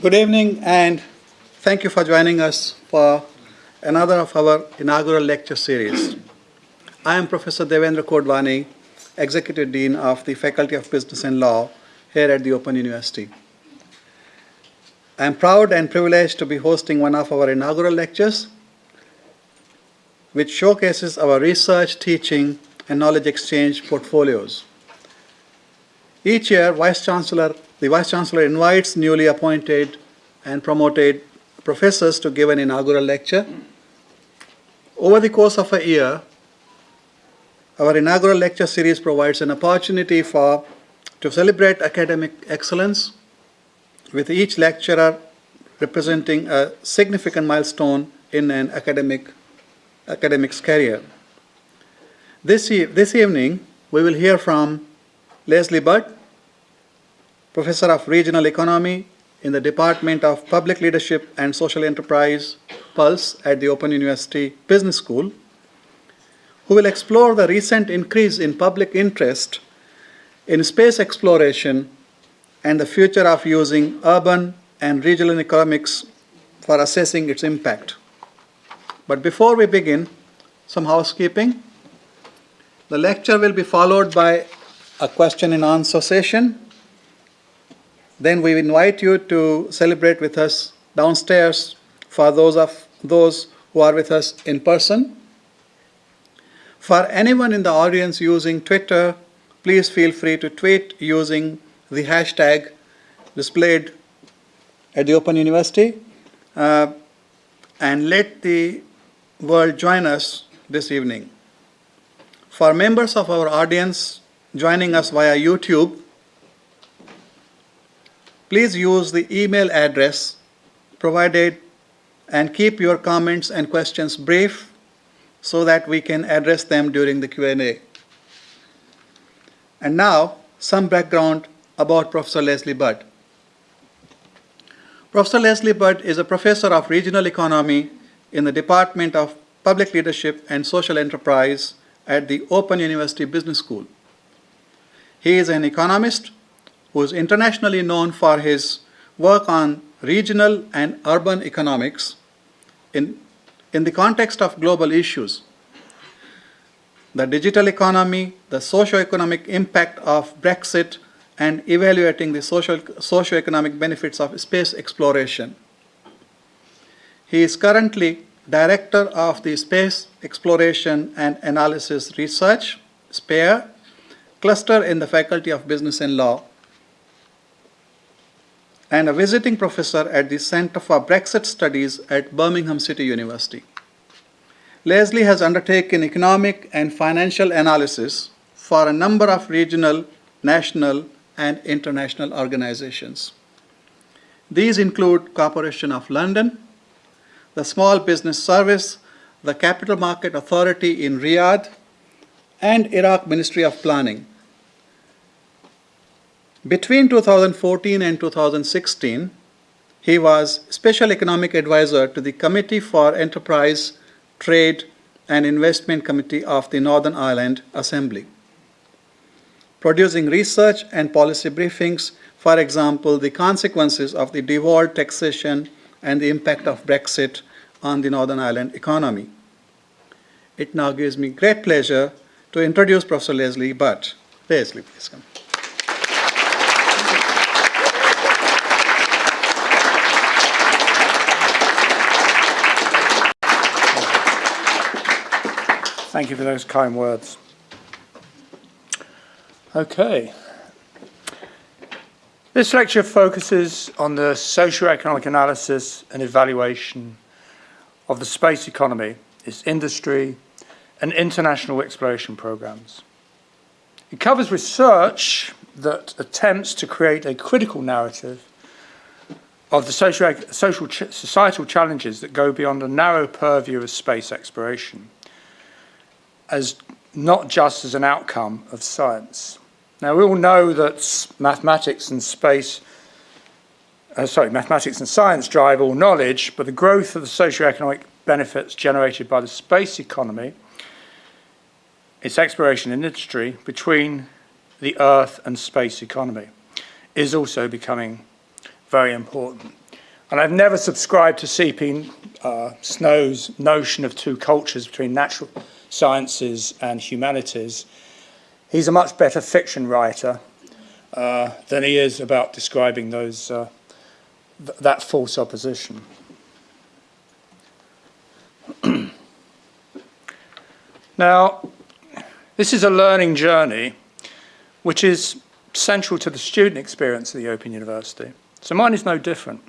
Good evening and thank you for joining us for another of our inaugural lecture series. I am Professor Devendra Kodwani, Executive Dean of the Faculty of Business and Law here at the Open University. I am proud and privileged to be hosting one of our inaugural lectures, which showcases our research, teaching, and knowledge exchange portfolios. Each year, Vice Chancellor, the Vice Chancellor invites newly appointed and promoted professors to give an inaugural lecture. Over the course of a year, our inaugural lecture series provides an opportunity for to celebrate academic excellence, with each lecturer representing a significant milestone in an academic academic's career. This, e this evening, we will hear from Leslie Budd, Professor of Regional Economy in the Department of Public Leadership and Social Enterprise, PULSE, at the Open University Business School, who will explore the recent increase in public interest in space exploration and the future of using urban and regional economics for assessing its impact. But before we begin, some housekeeping. The lecture will be followed by a question and answer session. Then we invite you to celebrate with us downstairs for those of those who are with us in person. For anyone in the audience using Twitter, please feel free to tweet using the hashtag displayed at the Open University uh, and let the world join us this evening. For members of our audience joining us via YouTube, please use the email address provided and keep your comments and questions brief so that we can address them during the Q&A. And now, some background about Professor Leslie Budd. Professor Leslie Budd is a professor of regional economy in the Department of Public Leadership and Social Enterprise at the Open University Business School. He is an economist who is internationally known for his work on regional and urban economics in, in the context of global issues. The digital economy, the socio-economic impact of Brexit, and evaluating the social, socio-economic benefits of space exploration. He is currently Director of the Space Exploration and Analysis Research, SPARE, cluster in the Faculty of Business and Law, and a visiting professor at the Center for Brexit Studies at Birmingham City University. Leslie has undertaken economic and financial analysis for a number of regional, national, and international organizations. These include Corporation of London, the Small Business Service, the Capital Market Authority in Riyadh, and Iraq Ministry of Planning. Between 2014 and 2016, he was Special Economic Advisor to the Committee for Enterprise, Trade, and Investment Committee of the Northern Ireland Assembly producing research and policy briefings, for example, the consequences of the devolved taxation and the impact of Brexit on the Northern Ireland economy. It now gives me great pleasure to introduce Professor Leslie Budd. Leslie, please come. Thank you for those kind words. Okay. This lecture focuses on the socio-economic analysis and evaluation of the space economy, its industry, and international exploration programs. It covers research that attempts to create a critical narrative of the social, societal challenges that go beyond a narrow purview of space exploration as not just as an outcome of science. Now, we all know that mathematics and space, uh, sorry, mathematics and science drive all knowledge, but the growth of the socio-economic benefits generated by the space economy, its exploration and industry between the Earth and space economy, is also becoming very important. And I've never subscribed to C.P. Uh, Snow's notion of two cultures between natural sciences and humanities. He's a much better fiction writer uh, than he is about describing those uh, th that false opposition. now, this is a learning journey which is central to the student experience at the Open University. So mine is no different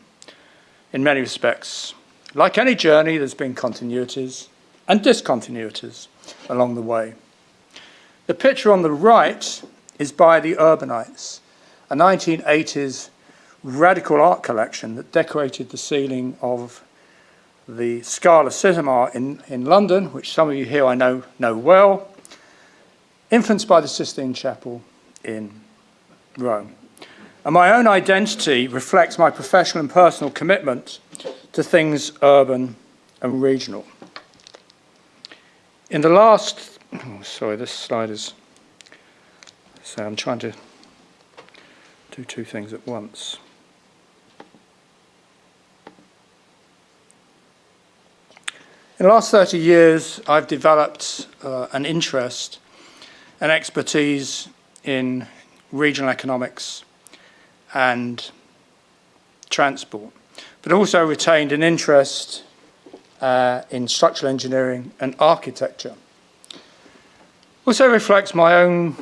in many respects. Like any journey, there's been continuities and discontinuities along the way. The picture on the right is by the Urbanites, a 1980s radical art collection that decorated the ceiling of the Scala Cinema in, in London, which some of you here I know know well, influenced by the Sistine Chapel in Rome. And my own identity reflects my professional and personal commitment to things urban and regional. In the last, oh, sorry, this slide is, so I'm trying to do two things at once. In the last 30 years, I've developed uh, an interest and expertise in regional economics and transport, but also retained an interest uh, in structural engineering and architecture. Also reflects my own,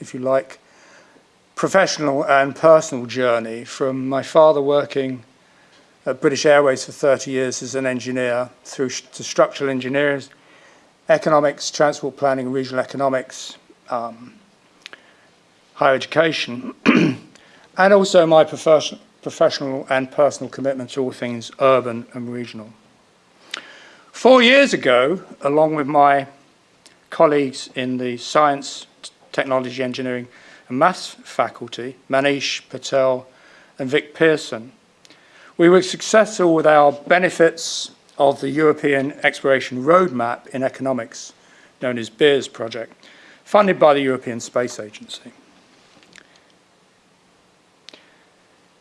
if you like, professional and personal journey from my father working at British Airways for 30 years as an engineer through to structural engineering, economics, transport planning, regional economics, um, higher education, and also my profession, professional and personal commitment to all things urban and regional. Four years ago, along with my colleagues in the Science, Technology, Engineering and Maths faculty, Manish Patel and Vic Pearson, we were successful with our benefits of the European Exploration Roadmap in Economics, known as BEERS project, funded by the European Space Agency.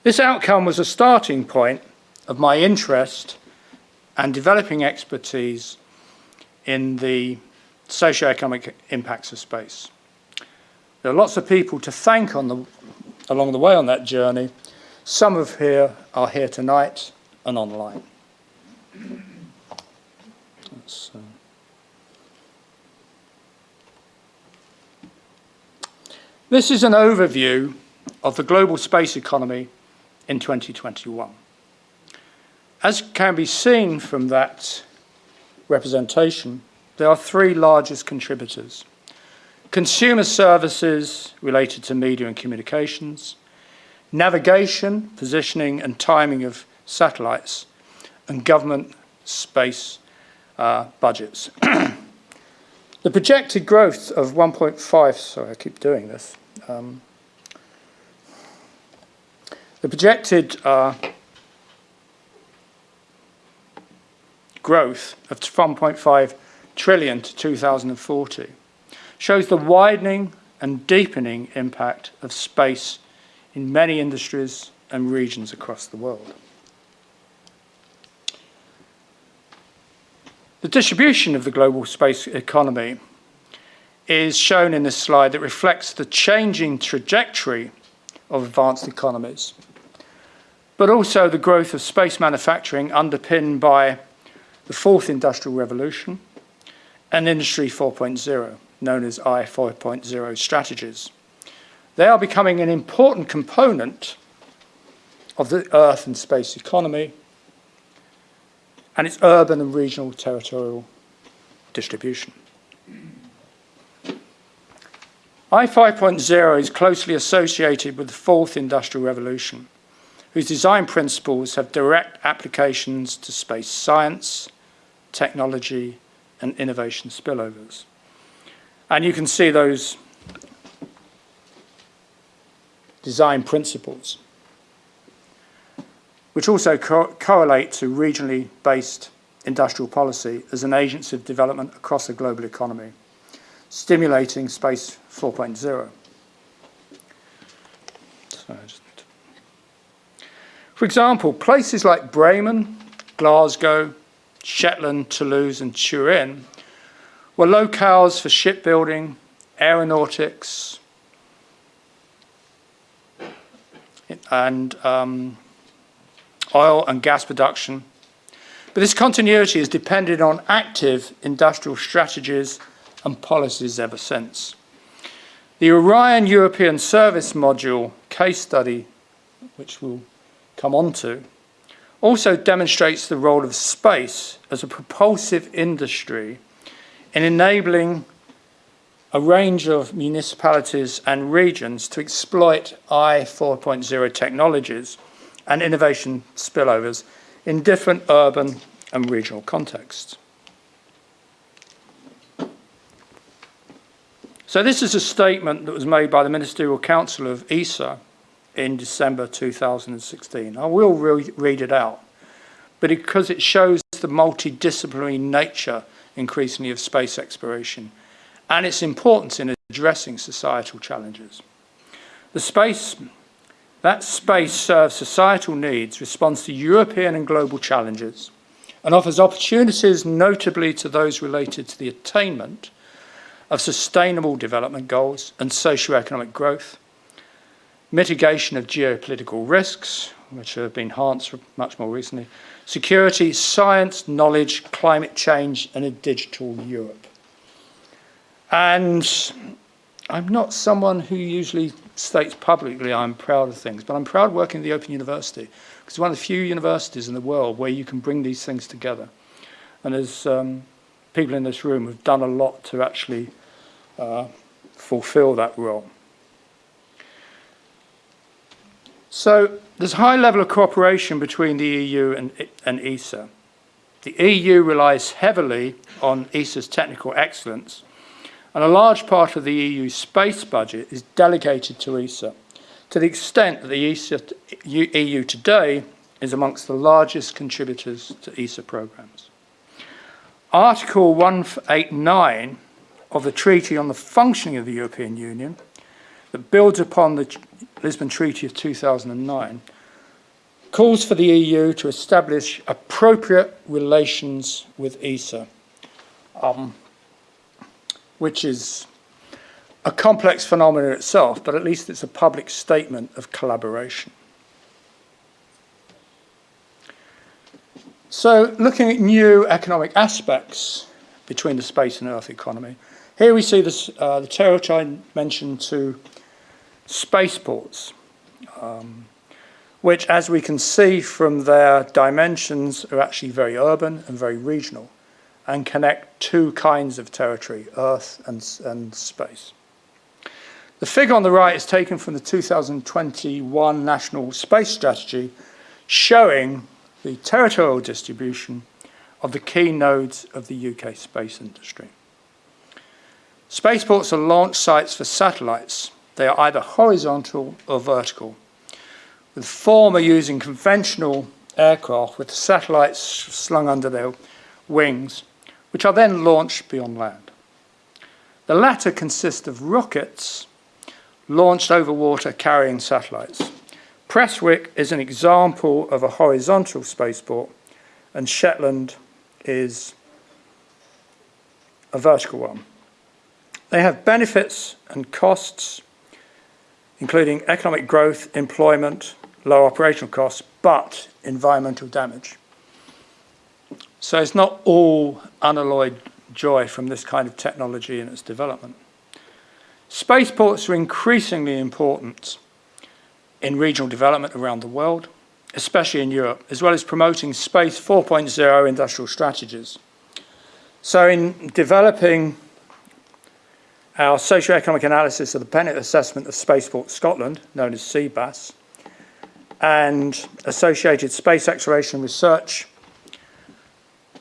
This outcome was a starting point of my interest and developing expertise in the socio-economic impacts of space. There are lots of people to thank on the, along the way on that journey. Some of here are here tonight and online. Uh, this is an overview of the global space economy in 2021. As can be seen from that representation, there are three largest contributors. Consumer services related to media and communications, navigation, positioning and timing of satellites, and government space uh, budgets. the projected growth of 1.5, sorry I keep doing this, um, the projected uh, growth of 1.5 trillion to 2040 shows the widening and deepening impact of space in many industries and regions across the world. The distribution of the global space economy is shown in this slide that reflects the changing trajectory of advanced economies but also the growth of space manufacturing underpinned by the fourth industrial revolution and Industry 4.0, known as I 4.0 strategies. They are becoming an important component of the Earth and space economy and its urban and regional territorial distribution. I 5.0 is closely associated with the fourth industrial revolution whose design principles have direct applications to space science, technology, and innovation spillovers. And you can see those design principles, which also co correlate to regionally based industrial policy as an agency of development across the global economy, stimulating Space 4.0. For example, places like Bremen, Glasgow, Shetland, Toulouse and Turin were locales for shipbuilding, aeronautics, and um, oil and gas production. But this continuity has depended on active industrial strategies and policies ever since. The Orion European Service Module case study, which we'll come on to, also demonstrates the role of space as a propulsive industry in enabling a range of municipalities and regions to exploit I 4.0 technologies and innovation spillovers in different urban and regional contexts. So this is a statement that was made by the Ministerial Council of ESA in December 2016. I will re read it out, but because it shows the multidisciplinary nature increasingly of space exploration and its importance in addressing societal challenges. The space, that space serves societal needs, responds to European and global challenges, and offers opportunities notably to those related to the attainment of sustainable development goals and socio-economic growth, mitigation of geopolitical risks, which have been enhanced much more recently, security, science, knowledge, climate change, and a digital Europe. And I'm not someone who usually states publicly I'm proud of things, but I'm proud working at the Open University because it's one of the few universities in the world where you can bring these things together. And there's um, people in this room who've done a lot to actually uh, fulfill that role. So there's a high level of cooperation between the EU and, and ESA. The EU relies heavily on ESA's technical excellence, and a large part of the EU space budget is delegated to ESA, to the extent that the ESA, EU today is amongst the largest contributors to ESA programs. Article 189 of the Treaty on the Functioning of the European Union that builds upon the Lisbon Treaty of 2009 calls for the EU to establish appropriate relations with ESA, um, which is a complex phenomenon itself, but at least it's a public statement of collaboration. So looking at new economic aspects between the space and earth economy, here we see this, uh, the territory mentioned to spaceports, um, which, as we can see from their dimensions, are actually very urban and very regional and connect two kinds of territory, Earth and, and space. The figure on the right is taken from the 2021 National Space Strategy, showing the territorial distribution of the key nodes of the UK space industry. Spaceports are launch sites for satellites. They are either horizontal or vertical, with the former using conventional aircraft with satellites slung under their wings, which are then launched beyond land. The latter consist of rockets launched over water carrying satellites. Prestwick is an example of a horizontal spaceport, and Shetland is a vertical one. They have benefits and costs, including economic growth, employment, low operational costs, but environmental damage. So it's not all unalloyed joy from this kind of technology and its development. Spaceports are increasingly important in regional development around the world, especially in Europe, as well as promoting Space 4.0 industrial strategies. So in developing our socio-economic analysis of the Bennett Assessment of Spaceport Scotland, known as SEABASS, and associated space exploration research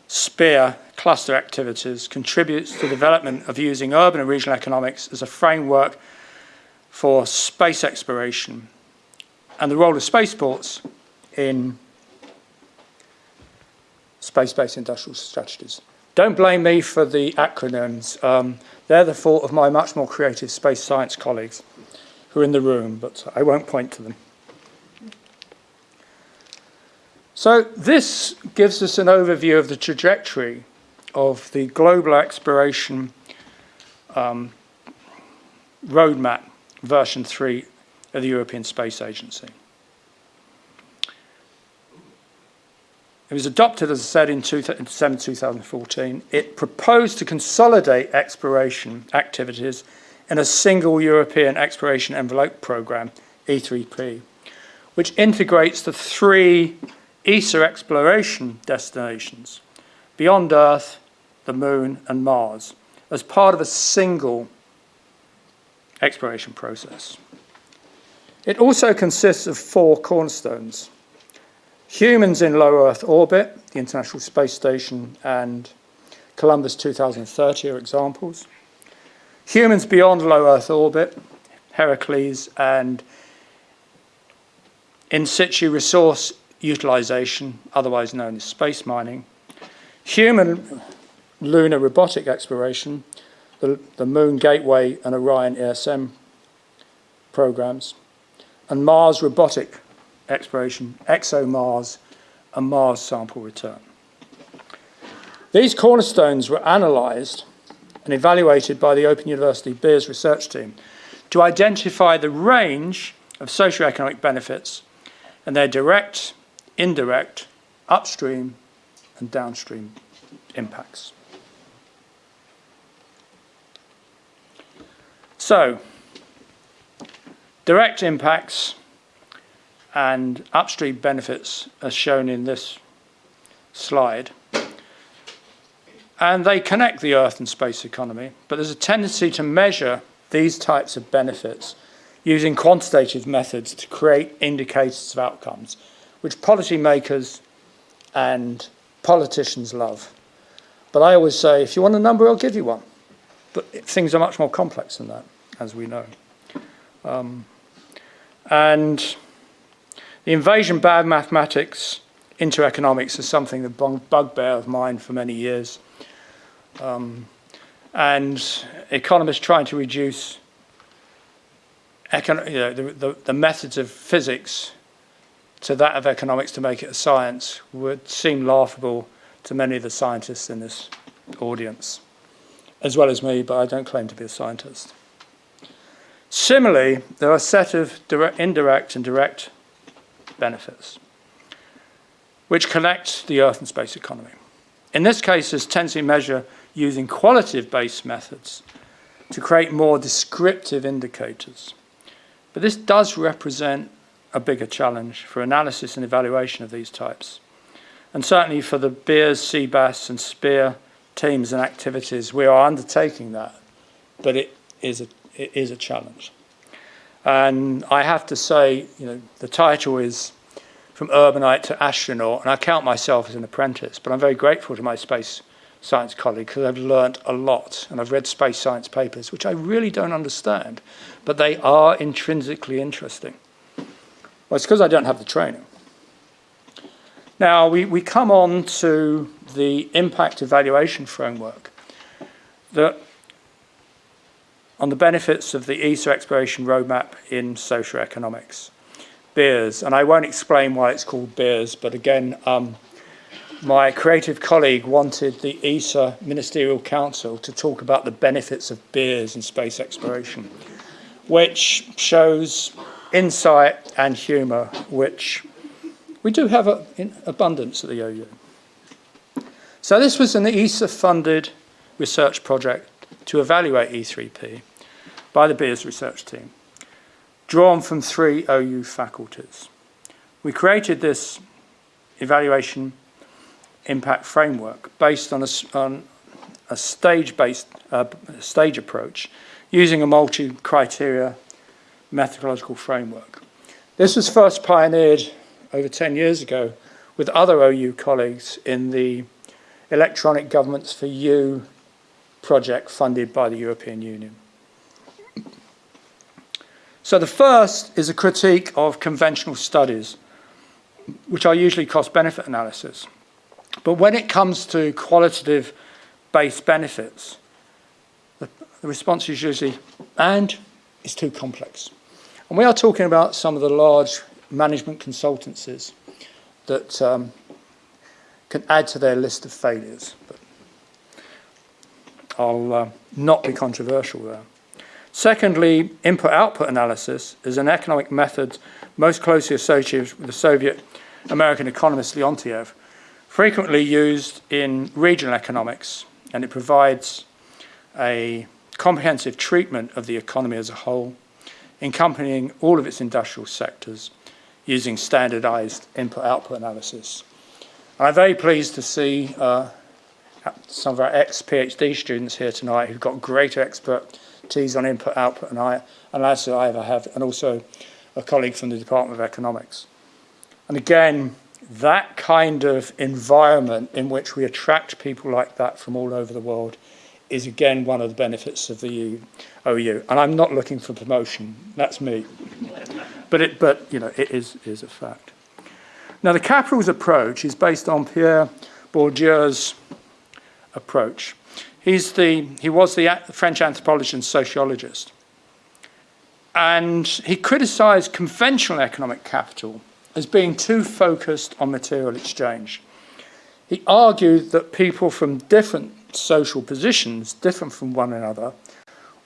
SPEAR cluster activities contributes to the development of using urban and regional economics as a framework for space exploration and the role of spaceports in space-based industrial strategies. Don't blame me for the acronyms. Um, they're the fault of my much more creative space science colleagues who are in the room, but I won't point to them. So this gives us an overview of the trajectory of the global exploration um, roadmap version 3 of the European Space Agency. It was adopted, as I said, in, two, in December 2014. It proposed to consolidate exploration activities in a single European exploration envelope programme, E3P, which integrates the three ESA exploration destinations, beyond Earth, the Moon and Mars, as part of a single exploration process. It also consists of four cornerstones. Humans in low Earth orbit, the International Space Station and Columbus 2030 are examples. Humans beyond low Earth orbit, Heracles and in situ resource utilization, otherwise known as space mining. Human lunar robotic exploration, the, the Moon Gateway and Orion ESM programs, and Mars robotic exploration, ExoMars, and Mars sample return. These cornerstones were analysed and evaluated by the Open University Beers research team to identify the range of socioeconomic benefits and their direct, indirect, upstream and downstream impacts. So, direct impacts and upstream benefits as shown in this slide. And they connect the Earth and space economy, but there's a tendency to measure these types of benefits using quantitative methods to create indicators of outcomes, which policymakers and politicians love. But I always say, if you want a number, I'll give you one. But things are much more complex than that, as we know. Um, and the invasion of bad mathematics into economics is something that bugbear of mine for many years. Um, and economists trying to reduce you know, the, the, the, methods of physics to that of economics to make it a science would seem laughable to many of the scientists in this audience, as well as me, but I don't claim to be a scientist. Similarly, there are a set of direct, indirect and direct benefits, which connect the Earth and space economy. In this case, there's tendency measure using qualitative-based methods to create more descriptive indicators. But this does represent a bigger challenge for analysis and evaluation of these types. And certainly for the Beers, CBAS and SPEAR teams and activities, we are undertaking that, but it is a, it is a challenge. And I have to say, you know, the title is From Urbanite to Astronaut, and I count myself as an apprentice, but I'm very grateful to my space science colleague because I've learnt a lot and I've read space science papers, which I really don't understand, but they are intrinsically interesting. Well, it's because I don't have the training. Now, we, we come on to the impact evaluation framework that on the benefits of the ESA exploration roadmap in socioeconomics. Beers, and I won't explain why it's called Beers, but again, um, my creative colleague wanted the ESA Ministerial Council to talk about the benefits of beers in space exploration, which shows insight and humour, which we do have a, in abundance at the OU. So this was an ESA-funded research project to evaluate E3P by the Beers research team, drawn from three OU faculties. We created this evaluation impact framework based on a, on a stage-based uh, stage approach using a multi-criteria methodological framework. This was first pioneered over 10 years ago with other OU colleagues in the Electronic Governments for You project funded by the European Union. So the first is a critique of conventional studies, which are usually cost-benefit analysis. But when it comes to qualitative-based benefits, the, the response is usually, and it's too complex. And we are talking about some of the large management consultancies that um, can add to their list of failures. But I'll uh, not be controversial there. Secondly, input-output analysis is an economic method most closely associated with the Soviet American economist Leontief, frequently used in regional economics, and it provides a comprehensive treatment of the economy as a whole, encompassing all of its industrial sectors using standardized input-output analysis. I'm very pleased to see uh, some of our ex-PhD students here tonight who've got greater expertise on input-output analysis than I ever have, and also a colleague from the Department of Economics. And again, that kind of environment in which we attract people like that from all over the world is again one of the benefits of the OU. And I'm not looking for promotion, that's me. but it, but you know, it is, is a fact. Now the capitals approach is based on Pierre Bourdieu's approach. He's the, he was the French anthropologist and sociologist. And he criticized conventional economic capital as being too focused on material exchange. He argued that people from different social positions, different from one another,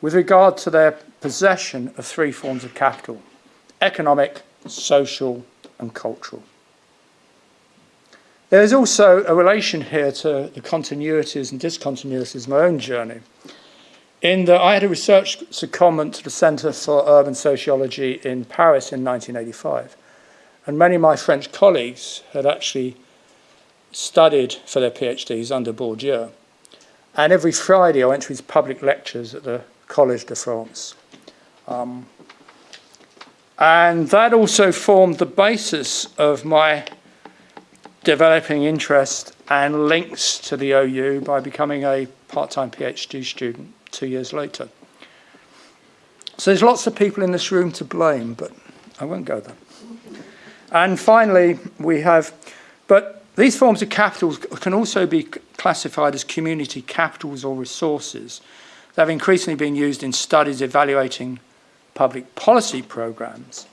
with regard to their possession of three forms of capital, economic, social and cultural. There is also a relation here to the continuities and discontinuities of my own journey. In that I had a research secondment to the Centre for Urban Sociology in Paris in 1985. And many of my French colleagues had actually studied for their PhDs under Bourdieu. And every Friday I went to his public lectures at the Collège de France. Um, and that also formed the basis of my developing interest and links to the OU by becoming a part-time PhD student two years later. So there's lots of people in this room to blame, but I won't go there. And finally, we have, but these forms of capitals can also be classified as community capitals or resources They've increasingly been used in studies evaluating public policy programs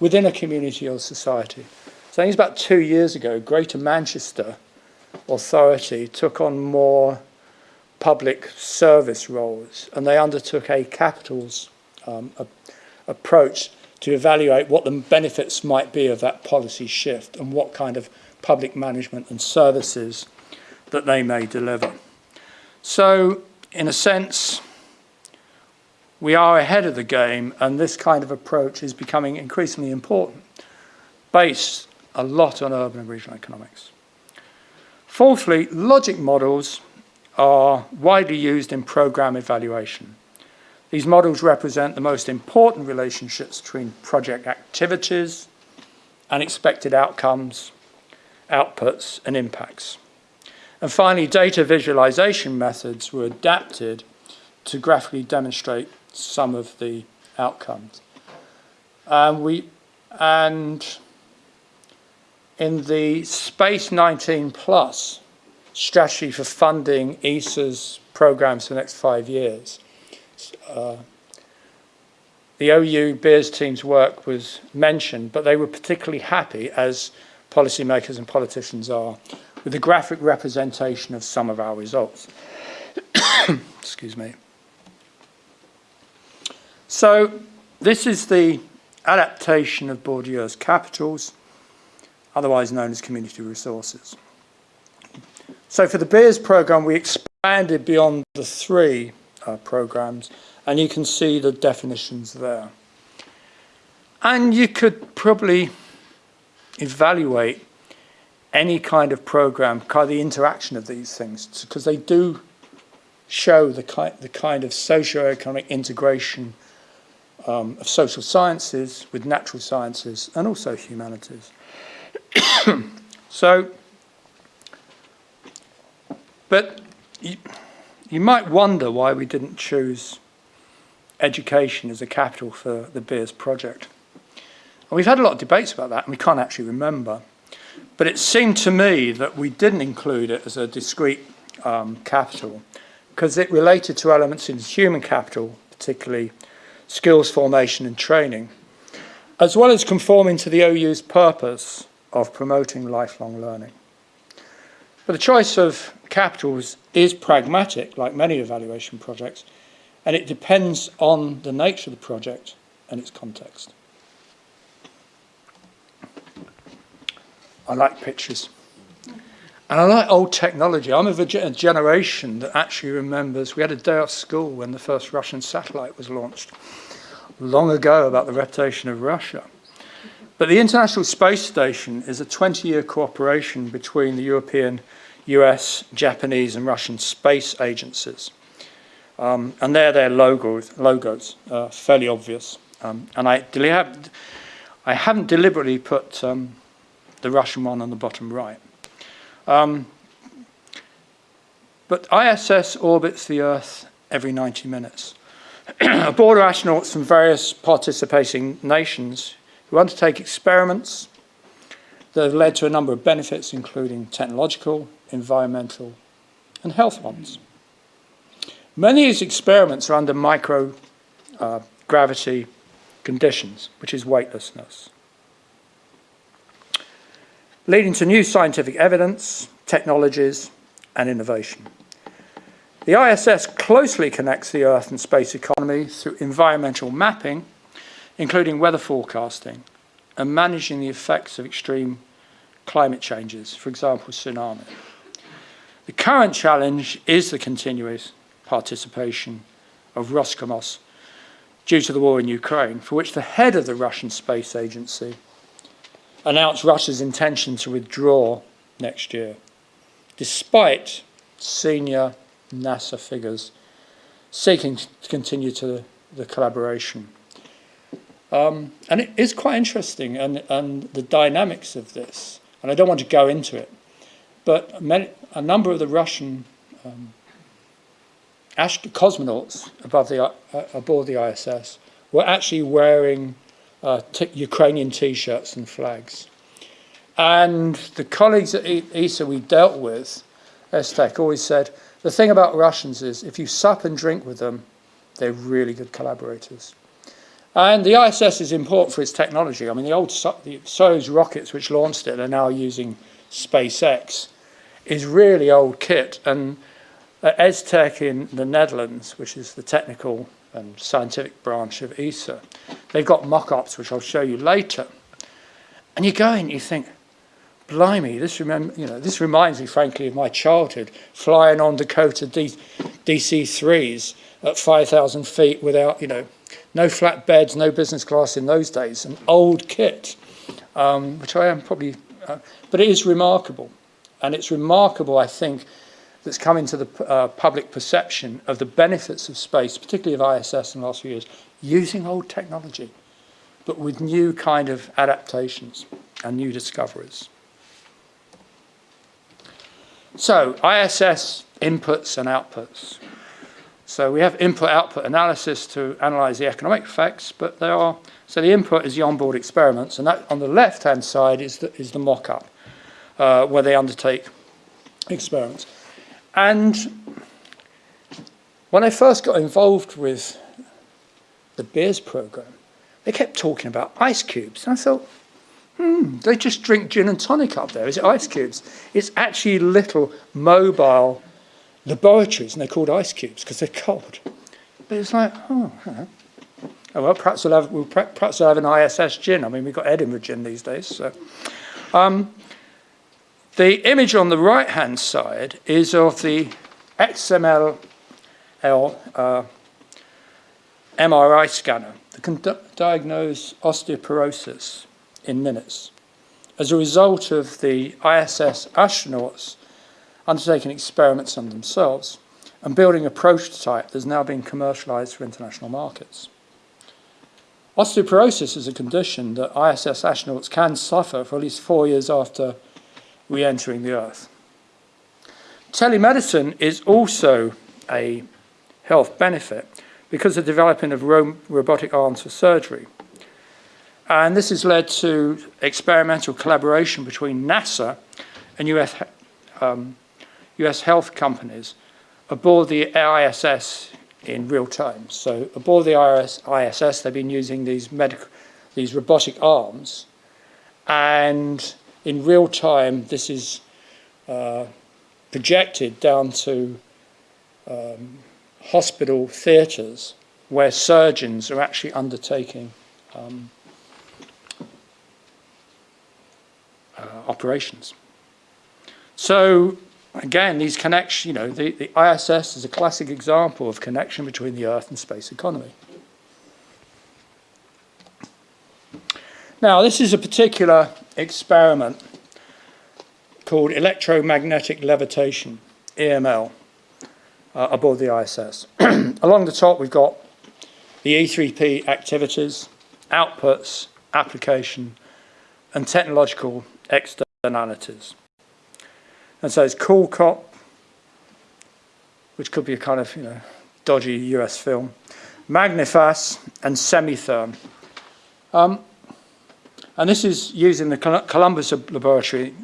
within a community or society. So I think it's about two years ago, Greater Manchester Authority took on more public service roles and they undertook a capitals um, a, approach to evaluate what the benefits might be of that policy shift and what kind of public management and services that they may deliver. So, in a sense, we are ahead of the game and this kind of approach is becoming increasingly important, based a lot on urban and regional economics. Fourthly, logic models are widely used in program evaluation. These models represent the most important relationships between project activities and expected outcomes, outputs and impacts. And finally, data visualization methods were adapted to graphically demonstrate some of the outcomes. We, and in the Space 19 Plus strategy for funding ESA's programs for the next five years, uh, the OU Beers team's work was mentioned, but they were particularly happy, as policymakers and politicians are, with the graphic representation of some of our results. Excuse me. So this is the adaptation of Bourdieu's capitals otherwise known as community resources. So for the Beers program, we expanded beyond the three uh, programs, and you can see the definitions there. And you could probably evaluate any kind of program, kind of the interaction of these things, because they do show the kind, the kind of socio-economic integration um, of social sciences with natural sciences and also humanities. so, but you, you might wonder why we didn't choose education as a capital for the Beers project. And we've had a lot of debates about that and we can't actually remember. But it seemed to me that we didn't include it as a discrete um, capital because it related to elements in human capital, particularly skills formation and training, as well as conforming to the OU's purpose of promoting lifelong learning. But the choice of capitals is pragmatic, like many evaluation projects, and it depends on the nature of the project and its context. I like pictures. And I like old technology. I'm of a generation that actually remembers we had a day off school when the first Russian satellite was launched, long ago about the reputation of Russia. But the International Space Station is a 20 year cooperation between the European, US, Japanese, and Russian space agencies. Um, and there, their logos, logos are fairly obvious. Um, and I, I haven't deliberately put um, the Russian one on the bottom right. Um, but ISS orbits the Earth every 90 minutes. Aboard are astronauts from various participating nations who undertake experiments that have led to a number of benefits, including technological, environmental, and health ones. Many of these experiments are under microgravity uh, conditions, which is weightlessness leading to new scientific evidence, technologies, and innovation. The ISS closely connects the Earth and space economy through environmental mapping, including weather forecasting, and managing the effects of extreme climate changes, for example, tsunami. The current challenge is the continuous participation of Roscosmos due to the war in Ukraine, for which the head of the Russian Space Agency announced Russia's intention to withdraw next year, despite senior NASA figures seeking to continue to the collaboration. Um, and it is quite interesting, and, and the dynamics of this, and I don't want to go into it, but many, a number of the Russian um, cosmonauts above the, uh, aboard the ISS were actually wearing uh, Ukrainian T-shirts and flags. And the colleagues at ESA we dealt with, ESTEC, always said, the thing about Russians is if you sup and drink with them, they're really good collaborators. And the ISS is important for its technology. I mean, the old the Soyuz rockets, which launched it, are now using SpaceX, is really old kit. And at ESTEC in the Netherlands, which is the technical and scientific branch of ESA. They've got mock-ups, which I'll show you later. And you go in, you think, blimey, this, remember, you know, this reminds me, frankly, of my childhood, flying on Dakota D DC-3s at 5,000 feet without, you know, no flat beds, no business class in those days, an old kit, um, which I am probably, uh, but it is remarkable. And it's remarkable, I think, that's come into the uh, public perception of the benefits of space, particularly of ISS in the last few years, using old technology, but with new kind of adaptations and new discoveries. So, ISS inputs and outputs. So we have input-output analysis to analyze the economic effects, but there are, so the input is the onboard experiments, and that on the left-hand side is the, is the mock-up, uh, where they undertake experiments. And when I first got involved with the beers program, they kept talking about ice cubes. And I thought, hmm, they just drink gin and tonic up there. Is it ice cubes? It's actually little mobile laboratories, and they're called ice cubes because they're cold. But it's like, oh, oh well, perhaps we'll have, we'll, perhaps we'll have an ISS gin. I mean, we've got Edinburgh gin these days. So. Um, the image on the right-hand side is of the XML uh, MRI scanner that can diagnose osteoporosis in minutes as a result of the ISS astronauts undertaking experiments on themselves and building a prototype that's now being commercialized for international markets. Osteoporosis is a condition that ISS astronauts can suffer for at least four years after re-entering the earth. Telemedicine is also a health benefit because of the development of ro robotic arms for surgery. And this has led to experimental collaboration between NASA and US, um, US health companies aboard the ISS in real time. So aboard the ISS, they've been using these, medical, these robotic arms and in real time, this is uh, projected down to um, hospital theatres where surgeons are actually undertaking um, uh, operations. So again, these connections, you know, the, the ISS is a classic example of connection between the Earth and space economy. Now, this is a particular experiment called electromagnetic levitation, EML, uh, aboard the ISS. Along the top, we've got the E3P activities, outputs, application, and technological externalities. And so it's Cool Cop, which could be a kind of, you know, dodgy US film, Magnifas, and Semitherm. Um, and this is using the Columbus Laboratory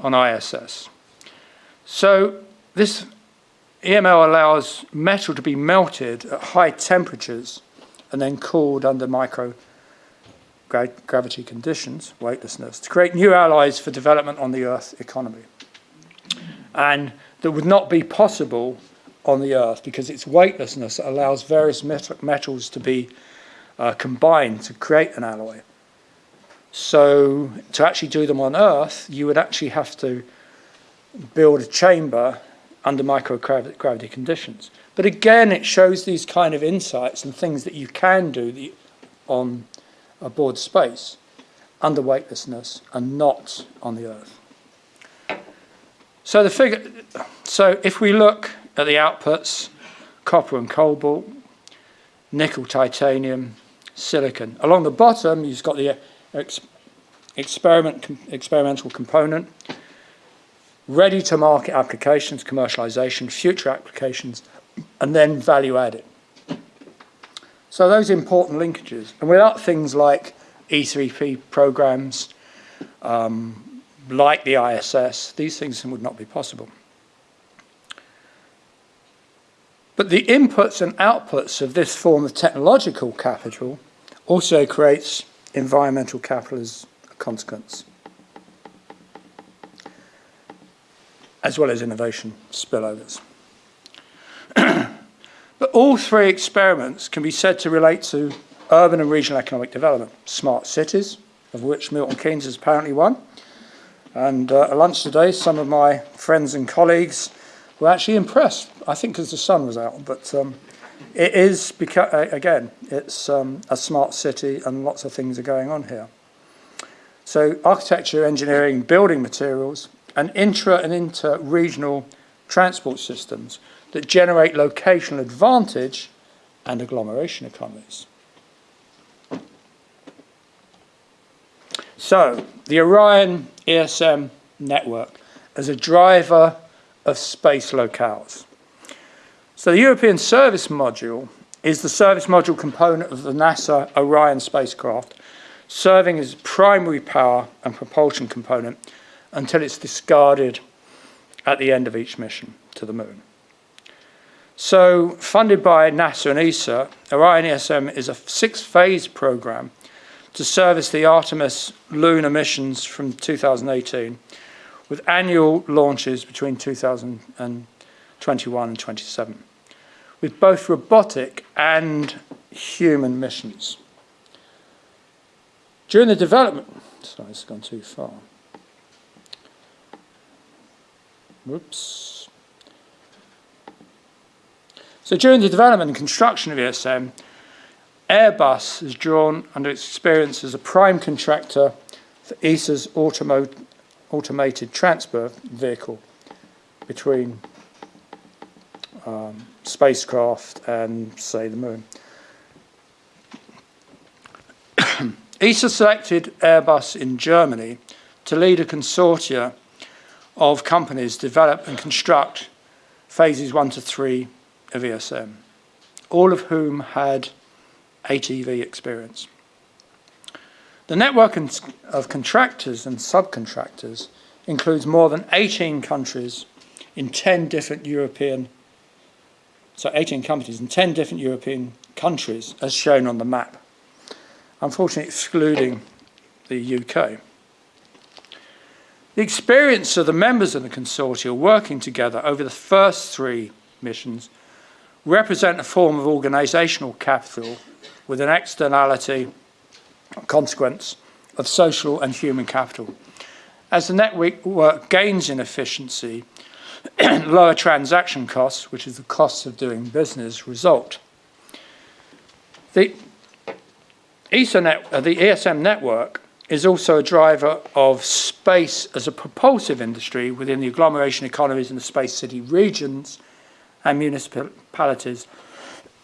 on ISS. So this EML allows metal to be melted at high temperatures and then cooled under micro gravity conditions, weightlessness, to create new alloys for development on the Earth economy. And that would not be possible on the Earth because its weightlessness allows various metals to be uh, combined to create an alloy. So to actually do them on Earth, you would actually have to build a chamber under microgravity conditions. But again, it shows these kind of insights and things that you can do on aboard space under weightlessness and not on the Earth. So the figure, so if we look at the outputs, copper and cobalt, nickel, titanium, silicon. Along the bottom, you've got the ex experiment, com experimental component, ready to market applications, commercialization, future applications, and then value added. So those important linkages, and without things like E3P programs, um, like the ISS, these things would not be possible. But the inputs and outputs of this form of technological capital also creates environmental capital as a consequence, as well as innovation spillovers. but all three experiments can be said to relate to urban and regional economic development, smart cities, of which Milton Keynes is apparently one. And uh, at lunch today, some of my friends and colleagues were actually impressed, I think because the sun was out, but um, it is, because, again, it's um, a smart city and lots of things are going on here. So architecture, engineering, building materials, and intra and inter-regional transport systems that generate locational advantage and agglomeration economies. So, the Orion ESM network as a driver of space locales. So the European Service Module is the service module component of the NASA Orion spacecraft, serving as primary power and propulsion component until it's discarded at the end of each mission to the moon. So, funded by NASA and ESA, Orion ESM is a six-phase program to service the Artemis lunar missions from 2018, with annual launches between 2021 and 27 with both robotic and human missions. During the development, sorry, it's gone too far. Whoops. So during the development and construction of ESM, Airbus is drawn under its experience as a prime contractor for ESA's automated transfer vehicle between um, spacecraft and, say, the moon. ESA selected Airbus in Germany to lead a consortia of companies develop and construct phases one to three of ESM, all of whom had ATV experience. The network of contractors and subcontractors includes more than 18 countries in 10 different European so 18 companies in 10 different European countries as shown on the map, unfortunately excluding the UK. The experience of the members of the consortia working together over the first three missions represent a form of organisational capital with an externality consequence of social and human capital. As the network gains in efficiency, lower transaction costs, which is the cost of doing business, result. The, Ethernet, uh, the ESM network is also a driver of space as a propulsive industry within the agglomeration economies in the space city regions and municipalities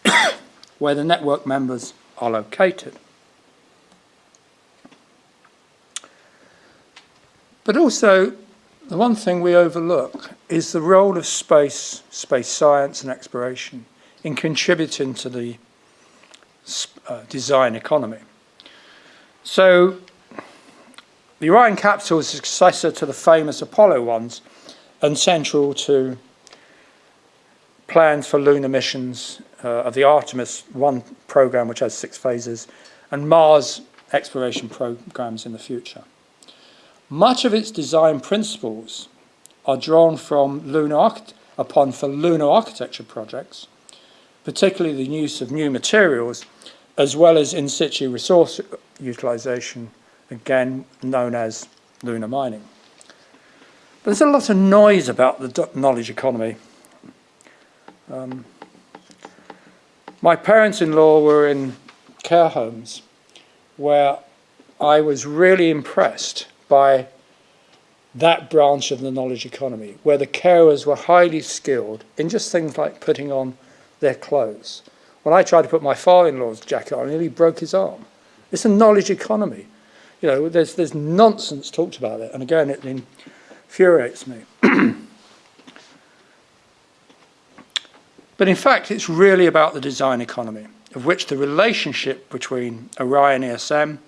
where the network members are located. But also, the one thing we overlook is the role of space, space science and exploration in contributing to the uh, design economy. So the Orion capsule is successor to the famous Apollo ones and central to plans for lunar missions uh, of the Artemis 1 program, which has six phases, and Mars exploration programs in the future. Much of its design principles are drawn from lunar upon for lunar architecture projects, particularly the use of new materials, as well as in situ resource utilization, again known as lunar mining. But there's a lot of noise about the knowledge economy. Um, my parents-in-law were in care homes where I was really impressed by that branch of the knowledge economy, where the carers were highly skilled in just things like putting on their clothes. When I tried to put my father-in-law's jacket on, he nearly broke his arm. It's a knowledge economy. You know, there's, there's nonsense talked about it, and again, it infuriates me. but in fact, it's really about the design economy, of which the relationship between Orion ESM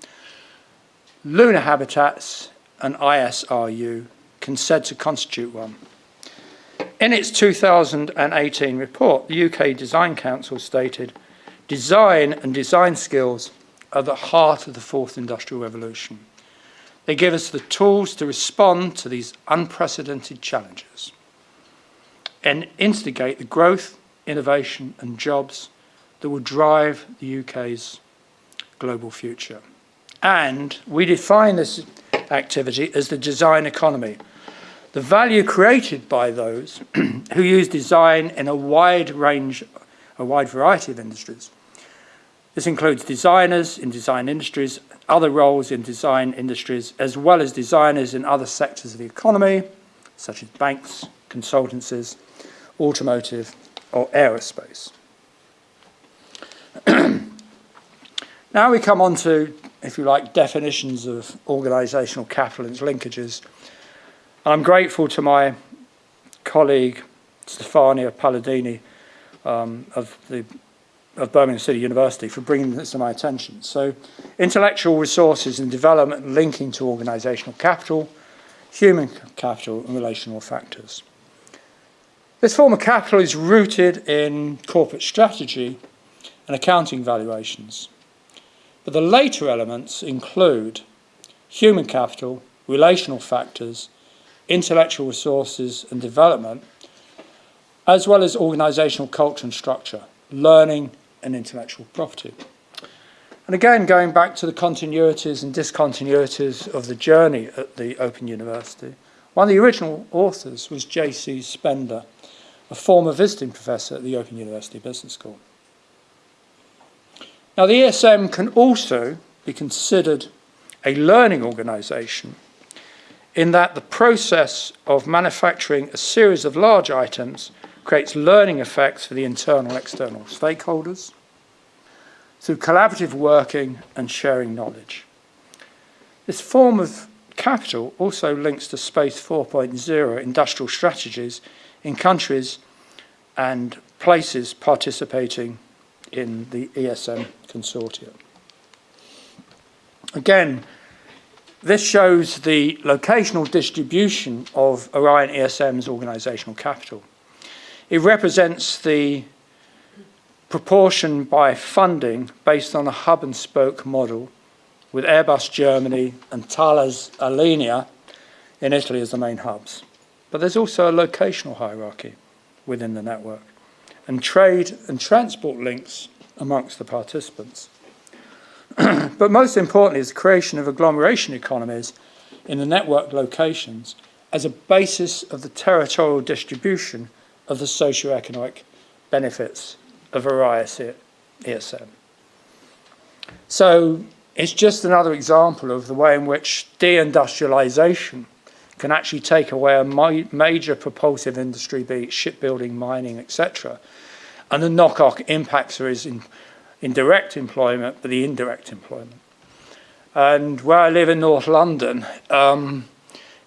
lunar habitats and ISRU can said to constitute one. In its 2018 report, the UK Design Council stated, design and design skills are the heart of the fourth industrial revolution. They give us the tools to respond to these unprecedented challenges and instigate the growth, innovation and jobs that will drive the UK's global future. And we define this activity as the design economy. The value created by those who use design in a wide range, a wide variety of industries. This includes designers in design industries, other roles in design industries, as well as designers in other sectors of the economy, such as banks, consultancies, automotive, or aerospace. now we come on to if you like, definitions of organisational capital and its linkages. And I'm grateful to my colleague, Stefania Paladini, um, of, the, of Birmingham City University, for bringing this to my attention. So, intellectual resources and development linking to organisational capital, human capital and relational factors. This form of capital is rooted in corporate strategy and accounting valuations. But the later elements include human capital, relational factors, intellectual resources and development, as well as organisational culture and structure, learning and intellectual property. And again, going back to the continuities and discontinuities of the journey at the Open University, one of the original authors was J.C. Spender, a former visiting professor at the Open University Business School. Now, the ESM can also be considered a learning organisation in that the process of manufacturing a series of large items creates learning effects for the internal and external stakeholders through collaborative working and sharing knowledge. This form of capital also links to Space 4.0 industrial strategies in countries and places participating in the ESM consortium. Again, this shows the locational distribution of Orion ESM's organisational capital. It represents the proportion by funding based on a hub and spoke model with Airbus Germany and Thales Alenia in Italy as the main hubs. But there's also a locational hierarchy within the network and trade and transport links amongst the participants. but most importantly is the creation of agglomeration economies in the network locations as a basis of the territorial distribution of the socio-economic benefits of various ESM. So it's just another example of the way in which deindustrialization can actually take away a major propulsive industry, be it shipbuilding, mining, etc. And the knock-on impacts is in, in direct employment, but the indirect employment. And where I live in North London, um,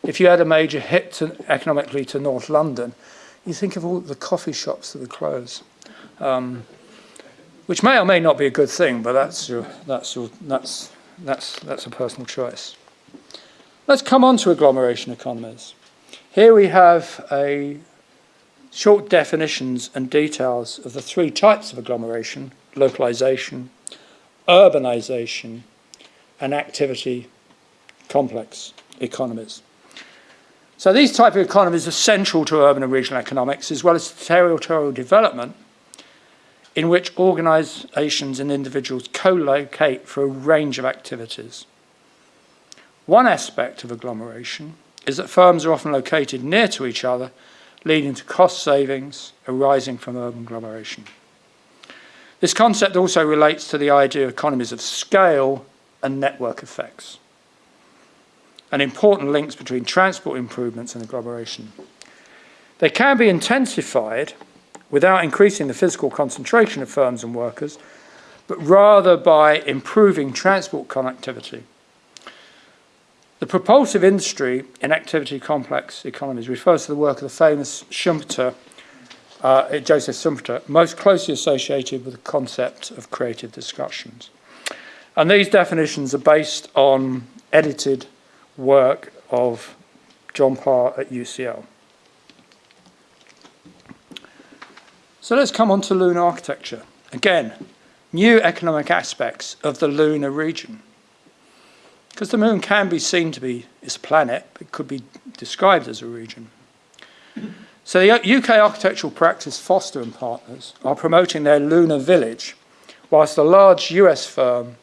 if you had a major hit to, economically to North London, you think of all the coffee shops that would close, um, which may or may not be a good thing, but that's your, that's your, that's that's that's a personal choice. Let's come on to agglomeration economies. Here we have a short definitions and details of the three types of agglomeration, localization, urbanization, and activity complex economies. So these type of economies are central to urban and regional economics as well as territorial development in which organisations and individuals co-locate for a range of activities. One aspect of agglomeration is that firms are often located near to each other, leading to cost savings arising from urban agglomeration. This concept also relates to the idea of economies of scale and network effects, and important links between transport improvements and agglomeration. They can be intensified without increasing the physical concentration of firms and workers, but rather by improving transport connectivity. The propulsive industry in activity complex economies refers to the work of the famous Schumpeter, uh, Joseph Schumpeter, most closely associated with the concept of creative discussions. And these definitions are based on edited work of John Parr at UCL. So let's come on to lunar architecture. Again, new economic aspects of the lunar region. Because the moon can be seen to be its planet, it could be described as a region. So the uh, UK architectural practice Foster and Partners are promoting their lunar village, whilst the large US firm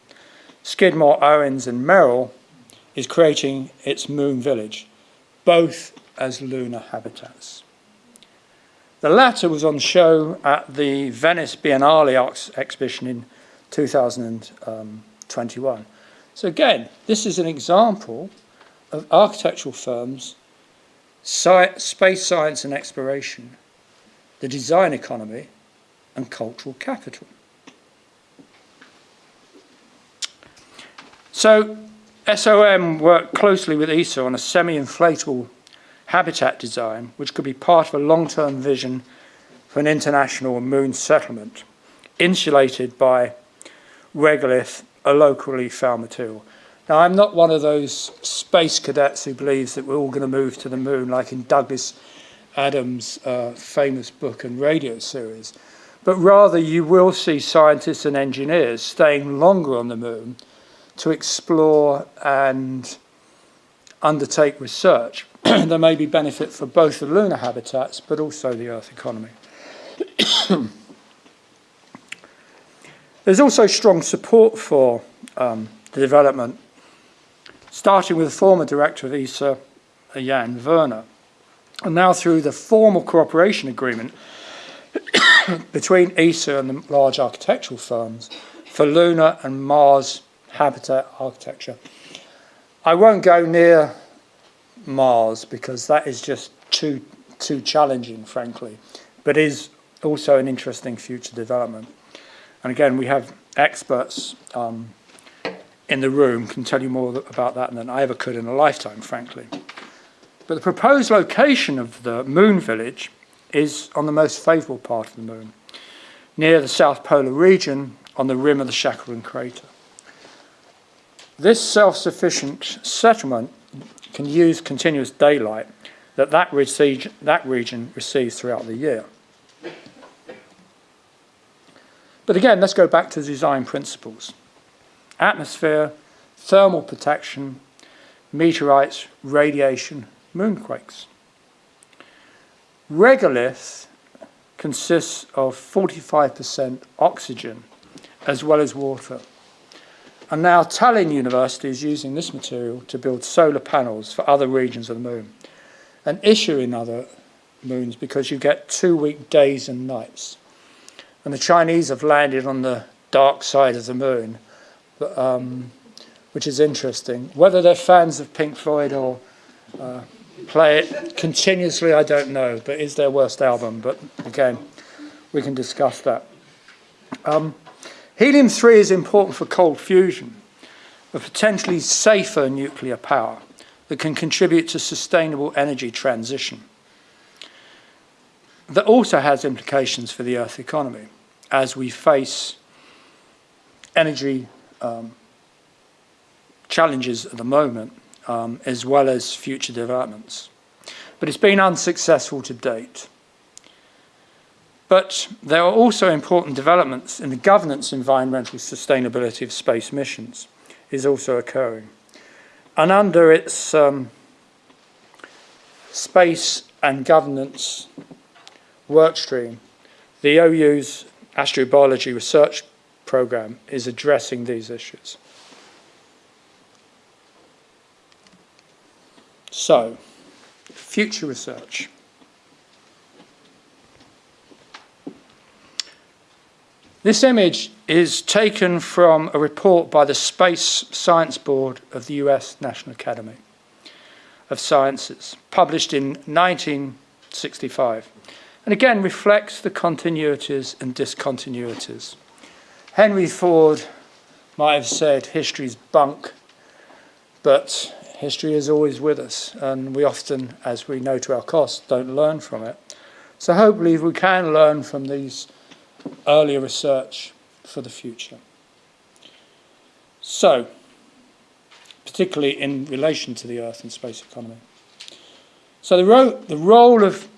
Skidmore, Owings and Merrill is creating its moon village, both as lunar habitats. The latter was on show at the Venice Biennale exhibition in 2021. Um, So again, this is an example of architectural firms, space science and exploration, the design economy, and cultural capital. So SOM worked closely with ESA on a semi-inflatable habitat design, which could be part of a long-term vision for an international moon settlement, insulated by regolith, a locally found material. Now, I'm not one of those space cadets who believes that we're all going to move to the moon, like in Douglas Adams' uh, famous book and radio series, but rather you will see scientists and engineers staying longer on the moon to explore and undertake research there may be benefit for both the lunar habitats but also the Earth economy. There's also strong support for um, the development, starting with the former director of ESA, Jan Wörner, and now through the formal cooperation agreement between ESA and the large architectural firms for lunar and Mars habitat architecture. I won't go near Mars because that is just too too challenging, frankly, but is also an interesting future development. And again, we have experts um, in the room can tell you more about that than I ever could in a lifetime, frankly. But the proposed location of the moon village is on the most favourable part of the moon, near the South Polar region on the rim of the Shackleton crater. This self-sufficient settlement can use continuous daylight that that, that region receives throughout the year. But again, let's go back to design principles. Atmosphere, thermal protection, meteorites, radiation, moonquakes. Regolith consists of 45% oxygen as well as water. And now Tallinn University is using this material to build solar panels for other regions of the moon. An issue in other moons because you get two week days and nights. And the Chinese have landed on the dark side of the moon, but, um, which is interesting. Whether they're fans of Pink Floyd or uh, play it continuously, I don't know, but is their worst album. But again, we can discuss that. Um, Helium-3 is important for cold fusion, a potentially safer nuclear power that can contribute to sustainable energy transition. That also has implications for the Earth economy as we face energy um, challenges at the moment, um, as well as future developments. But it's been unsuccessful to date. But there are also important developments in the governance environmental sustainability of space missions is also occurring. And under its um, space and governance workstream, the OU's astrobiology research program is addressing these issues. So, future research. This image is taken from a report by the Space Science Board of the US National Academy of Sciences, published in 1965, and again reflects the continuities and discontinuities. Henry Ford might have said history's bunk, but history is always with us, and we often, as we know to our cost, don't learn from it. So hopefully we can learn from these earlier research for the future. So, particularly in relation to the Earth and space economy. So the, ro the role of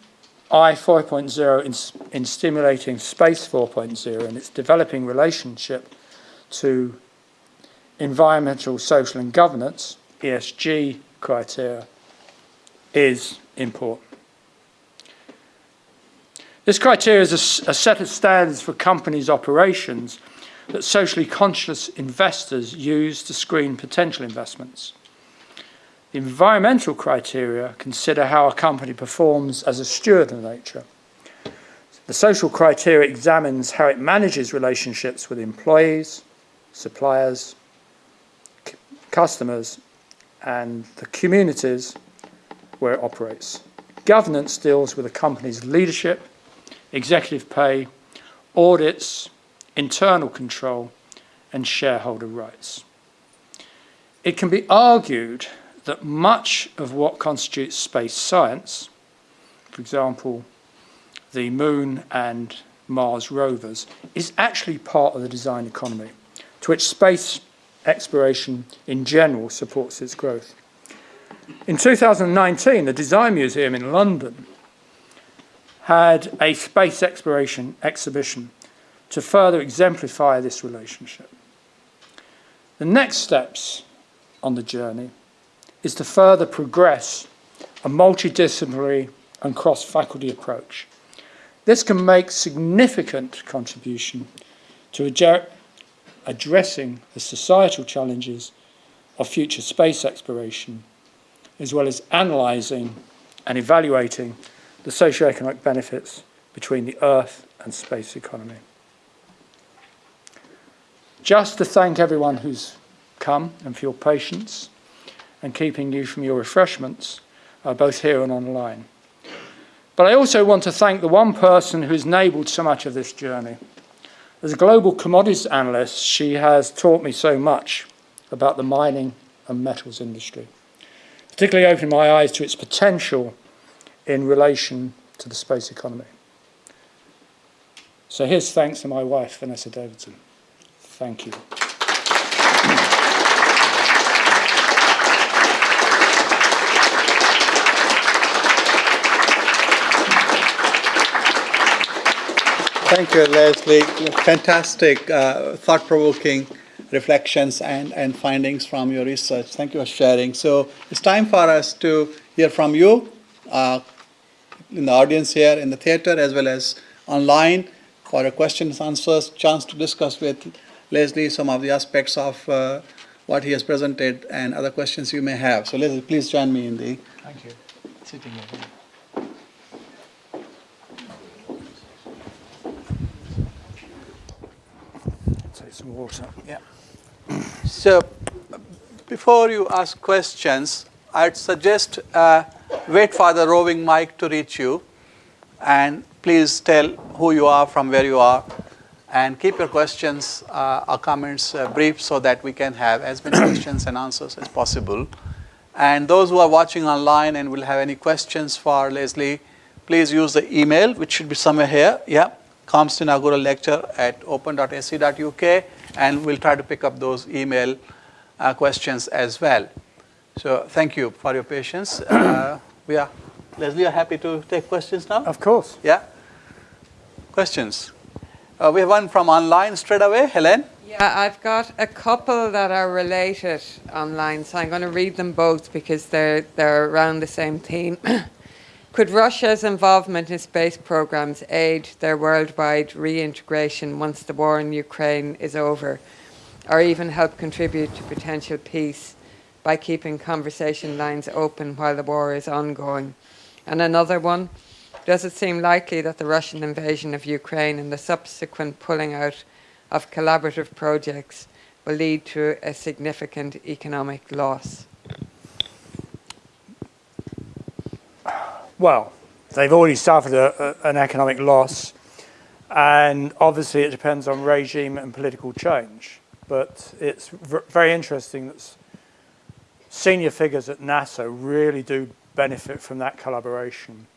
I 4.0 in, in stimulating space 4.0 and its developing relationship to environmental, social and governance, ESG criteria, is important. This criteria is a, a set of standards for companies' operations that socially conscious investors use to screen potential investments. The environmental criteria consider how a company performs as a steward of nature. The social criteria examines how it manages relationships with employees, suppliers, customers, and the communities where it operates. Governance deals with a company's leadership, executive pay, audits, internal control, and shareholder rights. It can be argued that much of what constitutes space science, for example, the Moon and Mars rovers, is actually part of the design economy, to which space exploration in general supports its growth. In 2019, the Design Museum in London had a space exploration exhibition to further exemplify this relationship. The next steps on the journey is to further progress a multidisciplinary and cross-faculty approach. This can make significant contribution to addressing the societal challenges of future space exploration, as well as analysing and evaluating the socio-economic benefits between the Earth and space economy. Just to thank everyone who's come and for your patience and keeping you from your refreshments, uh, both here and online. But I also want to thank the one person who's enabled so much of this journey. As a global commodities analyst, she has taught me so much about the mining and metals industry, particularly opening my eyes to its potential in relation to the space economy. So here's thanks to my wife, Vanessa Davidson. Thank you. Thank you, Leslie. Fantastic, uh, thought-provoking reflections and, and findings from your research. Thank you for sharing. So it's time for us to hear from you uh, in the audience here in the theater as well as online for a questions, and answers, chance to discuss with Leslie some of the aspects of uh, what he has presented and other questions you may have. So Leslie, please join me in the Thank you. sitting area. Some water. Yeah. So, before you ask questions, I'd suggest uh, wait for the roving mic to reach you, and please tell who you are, from where you are, and keep your questions uh, or comments uh, brief so that we can have as many questions and answers as possible. And those who are watching online and will have any questions for Leslie, please use the email, which should be somewhere here. Yeah, comes to inaugural lecture at open.ac.uk, and we'll try to pick up those email uh, questions as well. So thank you for your patience. Uh, we are, Leslie, are happy to take questions now? Of course. Yeah? Questions? Uh, we have one from online straight away. Helen? Yeah, I've got a couple that are related online, so I'm going to read them both because they're they're around the same theme. Could Russia's involvement in space programs aid their worldwide reintegration once the war in Ukraine is over, or even help contribute to potential peace by keeping conversation lines open while the war is ongoing? And another one, does it seem likely that the Russian invasion of Ukraine and the subsequent pulling out of collaborative projects will lead to a significant economic loss? Well, they've already suffered a, a, an economic loss, and obviously it depends on regime and political change. But it's very interesting that senior figures at NASA really do benefit from that collaboration.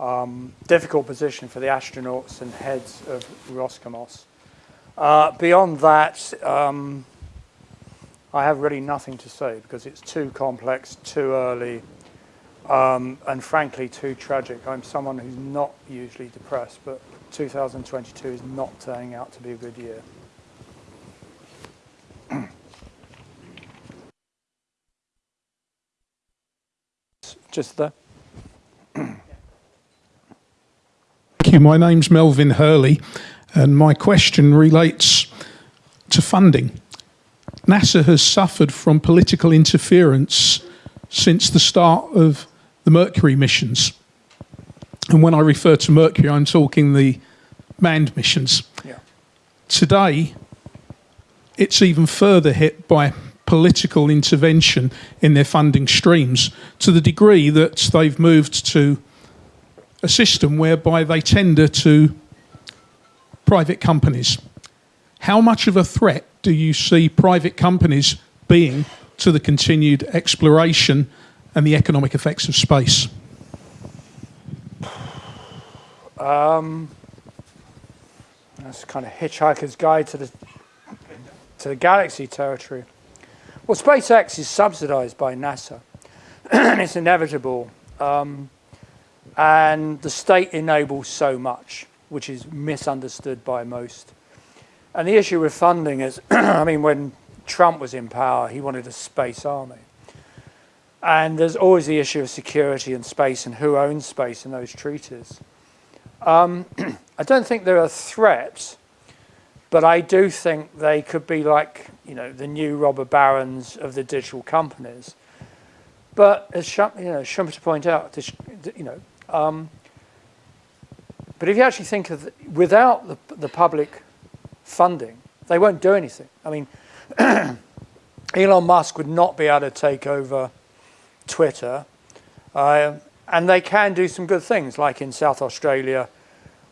Um, difficult position for the astronauts and heads of Roscosmos. Uh, beyond that, um, I have really nothing to say because it's too complex, too early, um, and frankly too tragic. I'm someone who's not usually depressed, but 2022 is not turning out to be a good year. Just the Thank you. My name's Melvin Hurley, and my question relates to funding. NASA has suffered from political interference since the start of the Mercury missions. And when I refer to Mercury, I'm talking the manned missions. yeah. Today, it's even further hit by political intervention in their funding streams to the degree that they've moved to a system whereby they tender to private companies. How much of a threat do you see private companies being to the continued exploration and the economic effects of space? Um, that's kind of Hitchhiker's Guide to the to the Galaxy territory. Well, SpaceX is subsidized by NASA, and it's inevitable. Um, and the state enables so much, which is misunderstood by most. And the issue with funding is, I mean, when Trump was in power, he wanted a space army. And there's always the issue of security and space and who owns space in those treaties. Um, I don't think they're a threat, but I do think they could be like, you know, the new robber barons of the digital companies. But as Schum- you know, Schumpeter pointed out, you know, um, but if you actually think of the, without the, the public funding, they won't do anything. I mean, Elon Musk would not be able to take over Twitter, uh, and they can do some good things, like in South Australia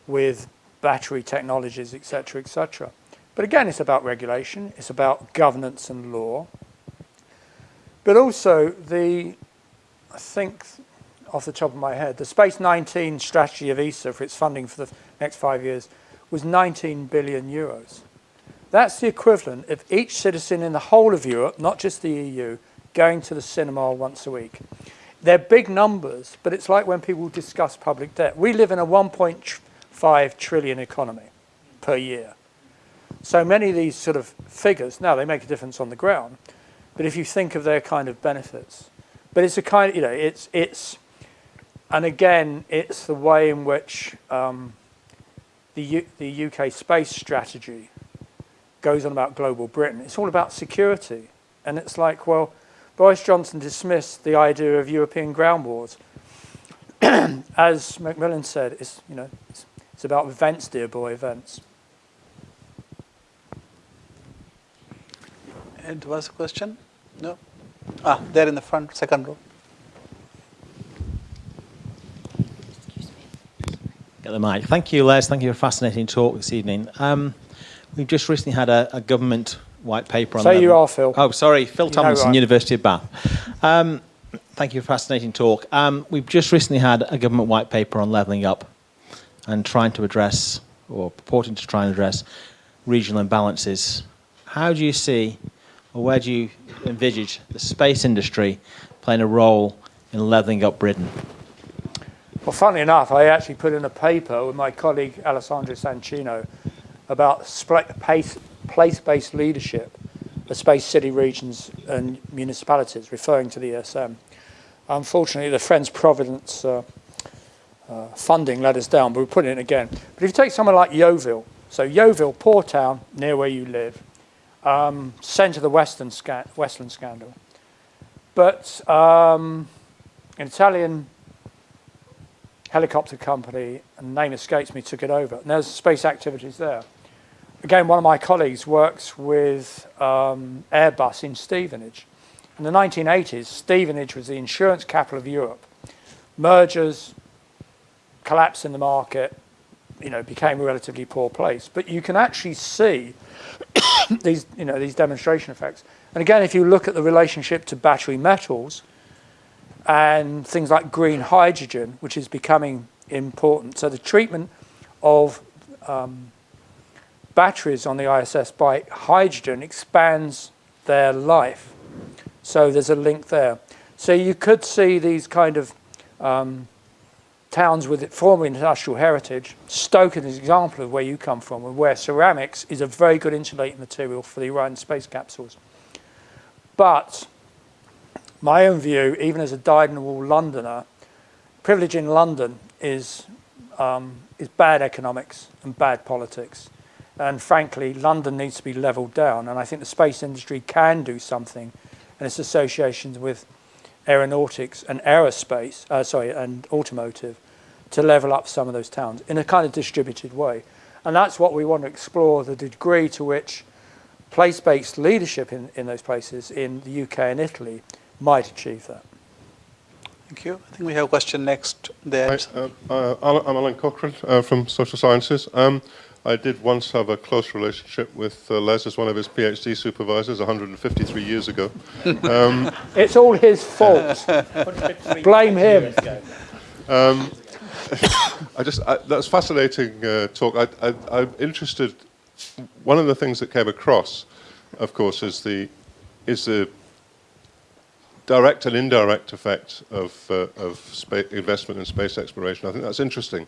with battery technologies, etc., etc. But again, it's about regulation, it's about governance and law. But also the, I think, off the top of my head, the Space 19 strategy of ESA for its funding for the next five years was 19 billion euros. That's the equivalent of each citizen in the whole of Europe, not just the EU, going to the cinema once a week. They're big numbers, but it's like when people discuss public debt. We live in a 1.5 trillion economy per year. So many of these sort of figures, now they make a difference on the ground, but if you think of their kind of benefits, but it's a kind of, you know, it's, it's, and again, it's the way in which um, the, U, the UK space strategy goes on about global Britain. It's all about security. And it's like, well, Boris Johnson dismissed the idea of European ground wars. As Macmillan said, it's, you know, it's, it's about events, dear boy, events. And was a question? No? Ah, there in the front, second row. Get the mic. Thank you, Les. Thank you for a fascinating talk this evening. Um, we've just recently had a, a government white paper on. Say you are, Phil. Oh, sorry, Phil You Tomlinson, University of Bath. Um, thank you for a fascinating talk. Um, we've just recently had a government white paper on levelling up and trying to address, or purporting to try and address, regional imbalances. How do you see, or where do you envisage the space industry playing a role in levelling up Britain? Well, funnily enough, I actually put in a paper with my colleague Alessandro Sancino about spla- pace- place-based leadership of space city regions and municipalities, referring to the ESM. Unfortunately, the Friends Providence uh, uh, funding let us down, but we put it in again. But if you take someone like Yeovil, so Yeovil, poor town near where you live, um, centre of the Western sca- Westland scandal, but um, an Italian helicopter company, and name escapes me, took it over. And there's space activities there. Again, one of my colleagues works with um, Airbus in Stevenage. In the 1980s, Stevenage was the insurance capital of Europe. Mergers, collapse in the market, you know, became a relatively poor place. But you can actually see these, you know, these demonstration effects. And again, if you look at the relationship to battery metals, and things like green hydrogen, which is becoming important. So the treatment of um, batteries on the ISS by hydrogen expands their life. So there's a link there. So you could see these kind of um, towns with former industrial heritage. Stoke is an example of where you come from, and where ceramics is a very good insulating material for the Orion space capsules. But my own view, even as a dyed-in-the-wool Londoner, privilege in London is, um, is bad economics and bad politics. And frankly, London needs to be levelled down. And I think the space industry can do something And its associations with aeronautics and aerospace, uh, sorry, and automotive, to level up some of those towns in a kind of distributed way. And that's what we want to explore, the degree to which place-based leadership in, in those places in the UK and Italy might achieve that. Thank you. I think we have a question next there. Hi, uh, uh, I'm Allan Cochrane uh, from Social Sciences. Um, I did once have a close relationship with uh, Les as one of his PhD supervisors 153 years ago. Um, It's all his fault. Blame him. I just I, that's fascinating uh, talk. I, I, I'm interested. One of the things that came across, of course, is the is the direct and indirect effect of uh, of spa- investment in space exploration. I think that's interesting.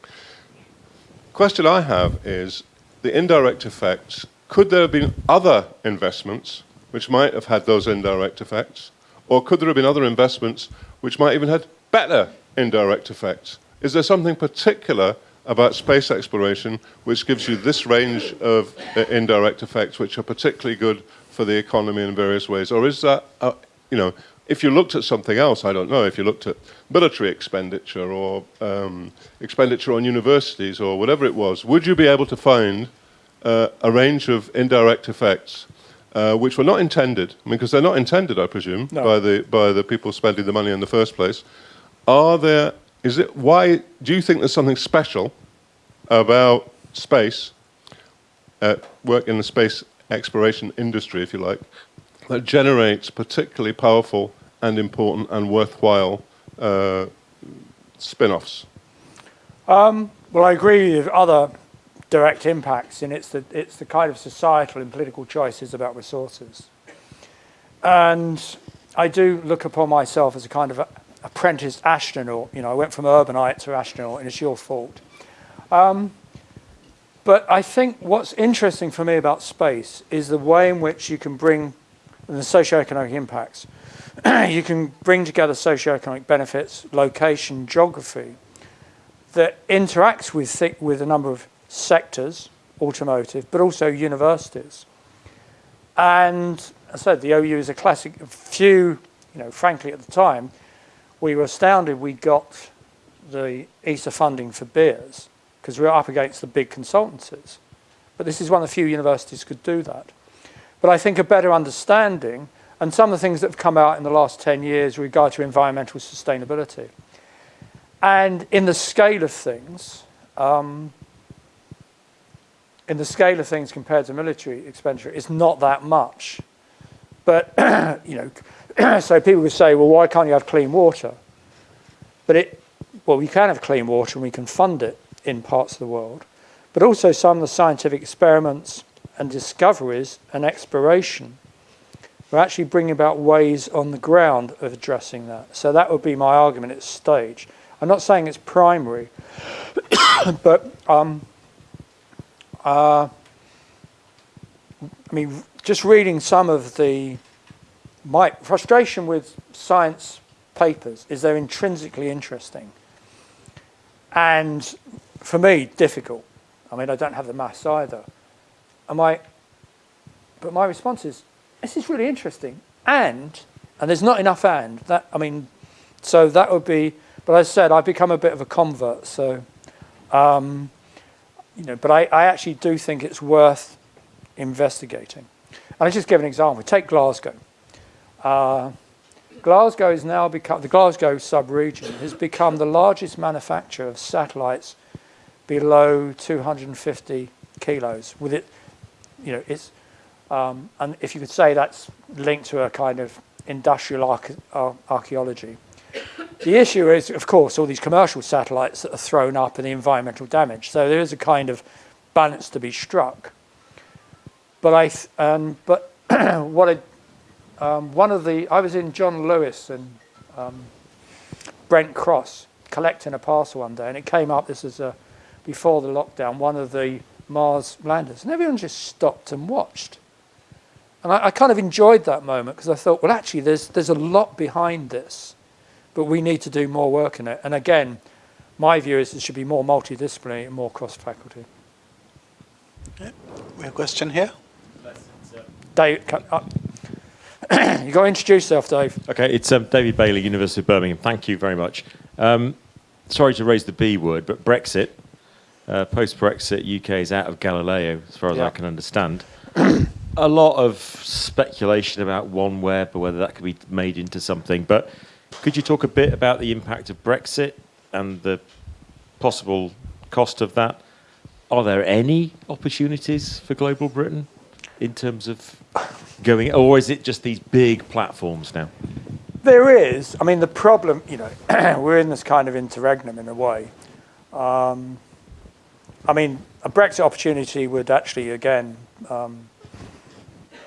The question I have is the indirect effects. Could there have been other investments which might have had those indirect effects, or could there have been other investments which might even had better indirect effects? Is there something particular about space exploration which gives you this range of uh, indirect effects which are particularly good for the economy in various ways? Or is that, uh, you know, if you looked at something else, I don't know, if you looked at military expenditure or um, expenditure on universities or whatever it was, would you be able to find uh, a range of indirect effects uh, which were not intended, I mean, because they're not intended, I presume, No. by the by the people spending the money in the first place. Are there? Is it why? Do you think there's something special about space, uh, work in the space exploration industry, if you like, that generates particularly powerful and important and worthwhile uh, spin-offs? Well, I agree with other direct impacts, and it's the, it's the kind of societal and political choices about resources. And I do look upon myself as a kind of a, apprenticed astronaut. You know, I went from urbanite to astronaut, and it's your fault. Um, but I think what's interesting for me about space is the way in which you can bring the socioeconomic impacts. you can bring together socioeconomic benefits, location, geography, that interacts with, with a number of sectors, automotive, but also universities. And I said, the OU is a classic, few, you know, frankly at the time, we were astounded we got the ESA funding for BEERS because we were up against the big consultancies. But this is one of the few universities could do that. But I think a better understanding and some of the things that have come out in the last 10 years with regard to environmental sustainability. And in the scale of things, um, in the scale of things compared to military expenditure, it's not that much. But, you know, so people would say, well, why can't you have clean water? But it, well, we can have clean water and we can fund it in parts of the world. But also some of the scientific experiments and discoveries and exploration we're actually bringing about ways on the ground of addressing that. So that would be my argument at stage. I'm not saying it's primary, but um, uh, I mean, just reading some of the my frustration with science papers is they're intrinsically interesting, and for me difficult. I mean, I don't have the maths either. And my, but my response is, this is really interesting. And, and there's not enough and, that, I mean, so that would be, but as I said, I've become a bit of a convert, so, um, you know, but I, I actually do think it's worth investigating. And I'll just give an example. Take Glasgow. Uh, Glasgow is now become, the Glasgow sub-region has become the largest manufacturer of satellites below 250 kilos. With it, you know, it's, um, and if you could say that's linked to a kind of industrial archaeology. The issue is, of course, all these commercial satellites that are thrown up and the environmental damage. So there is a kind of balance to be struck. But I, um, but what I, um, one of the, I was in John Lewis and um, Brent Cross collecting a parcel one day, and it came up. This is a, before the lockdown. One of the Mars landers, and everyone just stopped and watched. And I, I kind of enjoyed that moment because I thought, well, actually, there's there's a lot behind this, but we need to do more work in it. And again, my view is it should be more multidisciplinary and more cross-faculty. We have a question here. Dave, can, uh, you got to introduce yourself, Dave. Okay, it's um, David Bailey, University of Birmingham. Thank you very much. Um, sorry to raise the B word, but Brexit, uh, post-Brexit, UK is out of Galileo, as far as Yeah. I can understand. a lot of speculation about OneWeb or whether that could be made into something. But could you talk a bit about the impact of Brexit and the possible cost of that? Are there any opportunities for global Britain in terms of going, or is it just these big platforms now? There is. I mean, the problem, you know, we're in this kind of interregnum in a way. Um, I mean, a Brexit opportunity would actually, again, um,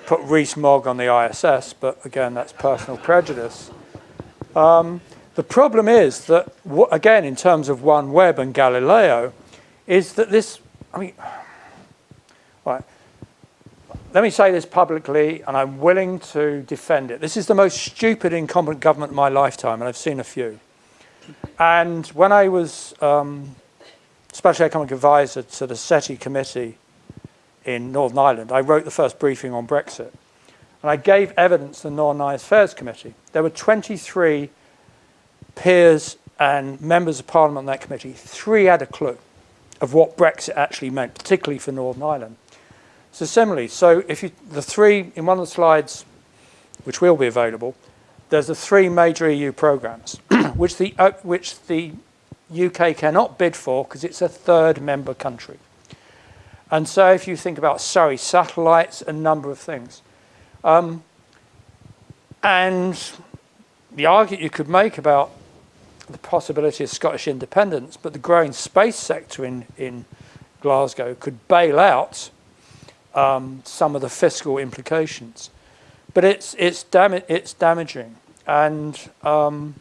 put Rees-Mogg on the ISS, but again, that's personal prejudice. Um, the problem is that, again, in terms of OneWeb and Galileo, is that this, I mean, right, let me say this publicly, and I'm willing to defend it. This is the most stupid incompetent government of my lifetime, and I've seen a few. And when I was um, Special Economic Advisor to the SETI committee in Northern Ireland, I wrote the first briefing on Brexit. And I gave evidence to the Northern Ireland Affairs Committee. There were 23 peers and members of Parliament on that committee. Three had a clue of what Brexit actually meant, particularly for Northern Ireland. So similarly, so if you, the three, in one of the slides, which will be available, there's the three major EU programs, which the, uh, which the UK cannot bid for because it's a third member country. And so if you think about Surrey satellites, a number of things. Um, and the argument you could make about the possibility of Scottish independence, but the growing space sector in, in Glasgow could bail out um, some of the fiscal implications. But it's, it's, dam- it's damaging. And um,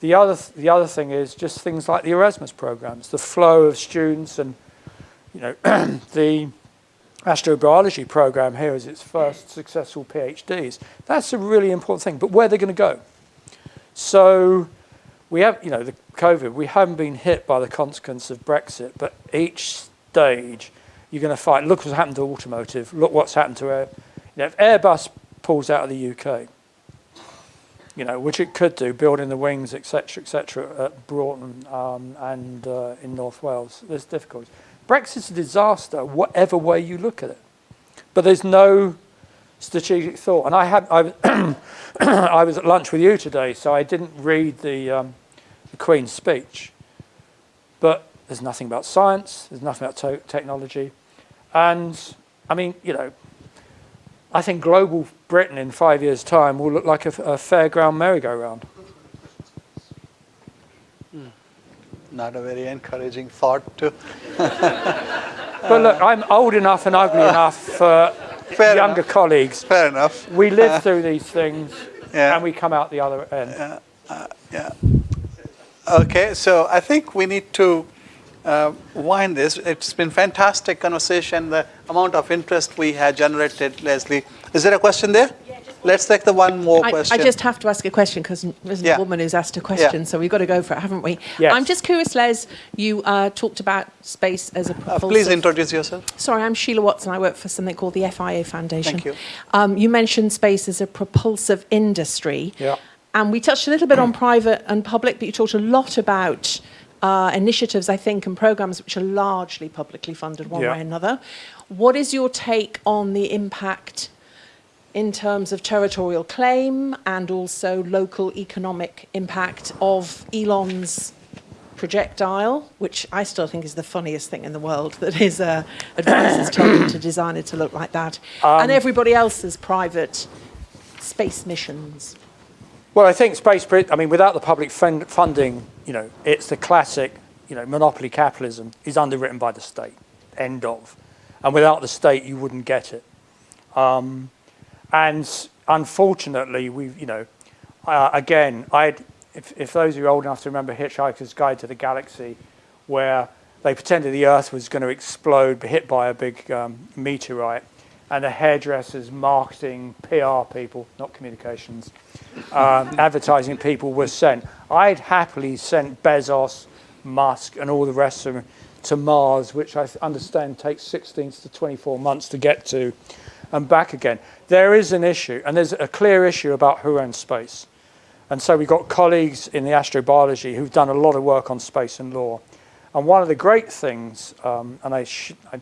the, other th- the other thing is just things like the Erasmus programs, the flow of students and you know, the astrobiology program here is its first successful PhDs. That's a really important thing. But where they're going to go? So we have, you know, the COVID. We haven't been hit by the consequence of Brexit, but each stage you're going to fight. Look what's happened to automotive. Look what's happened to air. You know, if Airbus pulls out of the UK, you know, which it could do, building the wings, etc., etc., at Broughton um, and uh, in North Wales. There's difficulties. Brexit's a disaster, whatever way you look at it. But there's no strategic thought. And I had I was, I was at lunch with you today, so I didn't read the, um, the Queen's speech. But there's nothing about science. There's nothing about technology. And I mean, you know, I think global Britain in five years' time will look like a, a fairground merry-go-round. Hmm. Not a very encouraging thought to. But look, I'm old enough and ugly enough for Fair younger enough. colleagues. Fair enough. We live uh, through these things Yeah. and we come out the other end. Yeah. Uh, okay, so I think we need to uh, wind this. It's been fantastic conversation. The amount of interest we had generated, Leslie. Is there a question there? Let's take the one more I, I just have to ask a question because there's Yeah. a woman who's asked a question, so we've got to go for it, haven't we? Yes. I'm just curious, Les. You uh, talked about space as a Uh, please introduce yourself. Sorry, I'm Sheila Watson. I work for something called the FIA Foundation. Thank you. Um, you mentioned space as a propulsive industry. Yeah. And we touched a little bit on private and public, but you talked a lot about uh, initiatives, I think, and programs which are largely publicly funded one Yeah. way or another. What is your take on the impact in terms of territorial claim and also local economic impact of Elon's projectile, which I still think is the funniest thing in the world, that his uh, advisors told him to design it to look like that, and everybody else's private space missions. Well, I think space, I mean, without the public fund- funding, you know, it's the classic, you know, monopoly capitalism is underwritten by the state, end of. And without the state, you wouldn't get it. Um, and unfortunately, we've, you know, uh, again, I'd, if, if those of you are old enough to remember Hitchhiker's Guide to the Galaxy, where they pretended the Earth was going to explode, hit by a big um, meteorite, and the hairdressers, marketing, PR people, not communications, um, advertising people were sent. I'd happily sent Bezos, Musk, and all the rest of them to Mars, which I understand takes 16 to 24 months to get to, and back again. There is an issue, and there's a clear issue about who owns space. And so we've got colleagues in the astrobiology who've done a lot of work on space and law. And one of the great things, um, and I, I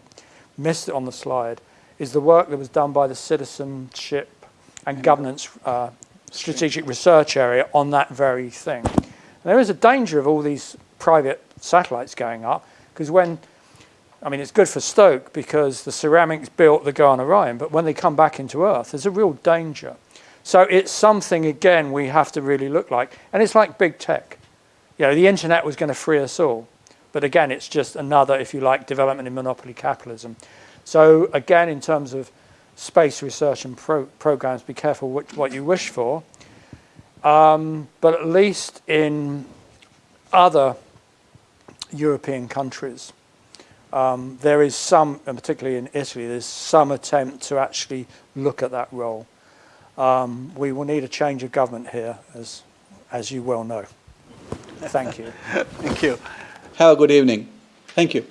missed it on the slide, is the work that was done by the Citizenship and Governance uh, Strategic Research Area on that very thing. And there is a danger of all these private satellites going up, because when, I mean, it's good for Stoke because the ceramics built the go on Orion, but when they come back into Earth, there's a real danger. So it's something, again, we have to really look like. And it's like big tech. You know, the internet was going to free us all. But again, it's just another, if you like, development in monopoly capitalism. So again, in terms of space research and pro- programs, be careful what, what you wish for. Um, but at least in other European countries, um, there is some, and particularly in Italy, there's some attempt to actually look at that role. Um, we will need a change of government here, as, as you well know. Thank you. Thank you. Have a good evening. Thank you.